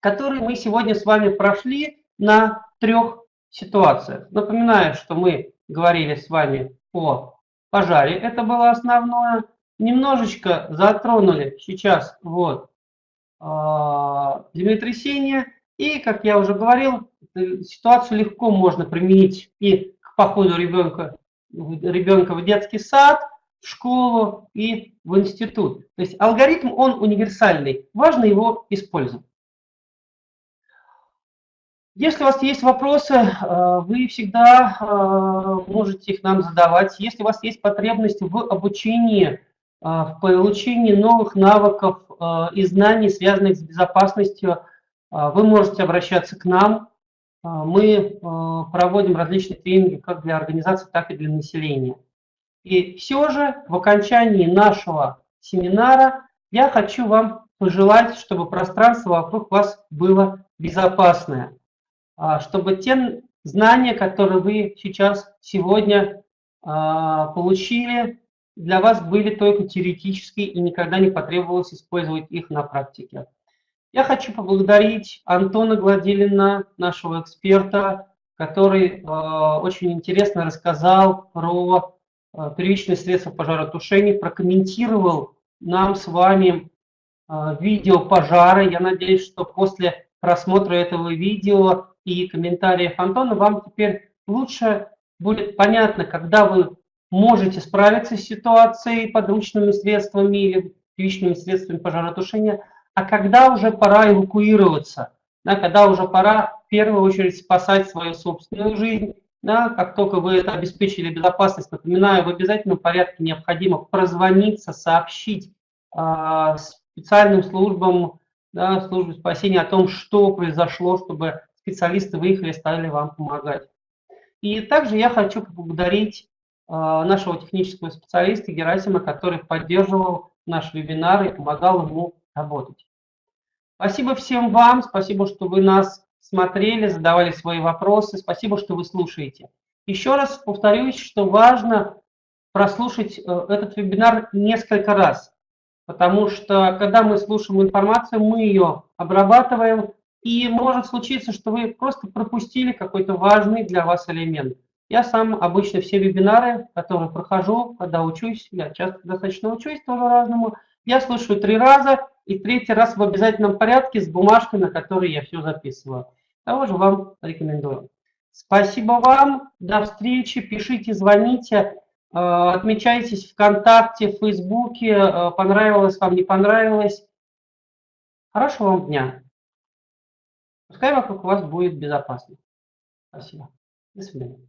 который мы сегодня с вами прошли на трех ситуациях. Напоминаю, что мы говорили с вами о пожаре, это было основное. Немножечко затронули сейчас вот а, землетрясение. И, как я уже говорил, ситуацию легко можно применить и к походу ребенка, ребенка в детский сад, в школу и в институт. То есть алгоритм, он универсальный, важно его использовать. Если у вас есть вопросы, э, вы всегда э, можете их нам задавать. Если у вас есть потребность в обучении, э, в получении новых навыков и знаний, связанных с безопасностью, вы можете обращаться к нам. Мы проводим различные тренинги как для организаций, так и для населения. И все же в окончании нашего семинара я хочу вам пожелать, чтобы пространство вокруг вас было безопасное. А, чтобы те знания, которые вы сейчас, сегодня а, получили, для вас были только теоретические и никогда не потребовалось использовать их на практике. Я хочу поблагодарить Антона Гладилина, нашего эксперта, который э, очень интересно рассказал про первичные средства пожаротушения, прокомментировал нам с вами э, видео пожара. Я надеюсь, что после просмотра этого видео и комментариев Антона, вам теперь лучше будет понятно, когда вы можете справиться с ситуацией подручными средствами или личными средствами пожаротушения, а когда уже пора эвакуироваться, да, когда уже пора в первую очередь спасать свою собственную жизнь. Да, как только вы это обеспечили безопасность, напоминаю, в обязательном порядке необходимо прозвониться, сообщить э, специальным службам, да, службе спасения о том, что произошло, чтобы специалисты выехали, стали вам помогать. И также я хочу поблагодарить э, нашего технического специалиста Герасима, который поддерживал наш вебинар и помогал ему работать. Спасибо всем вам, спасибо, что вы нас смотрели, задавали свои вопросы, спасибо, что вы слушаете. Еще раз повторюсь, что важно прослушать э, этот вебинар несколько раз, потому что когда мы слушаем информацию, мы ее обрабатываем, и может случиться, что вы просто пропустили какой-то важный для вас элемент. Я сам обычно все вебинары, которые прохожу, когда учусь, я часто достаточно учусь тоже разному, я слушаю три раза, и третий раз в обязательном порядке с бумажкой, на которой я все записываю. Того же вам рекомендую. Спасибо вам, до встречи, пишите, звоните, э, отмечайтесь ВКонтакте, Фейсбуке, э, понравилось вам, не понравилось. Хорошего вам дня! Пускай вокруг вас будет безопасно. Спасибо. До свидания.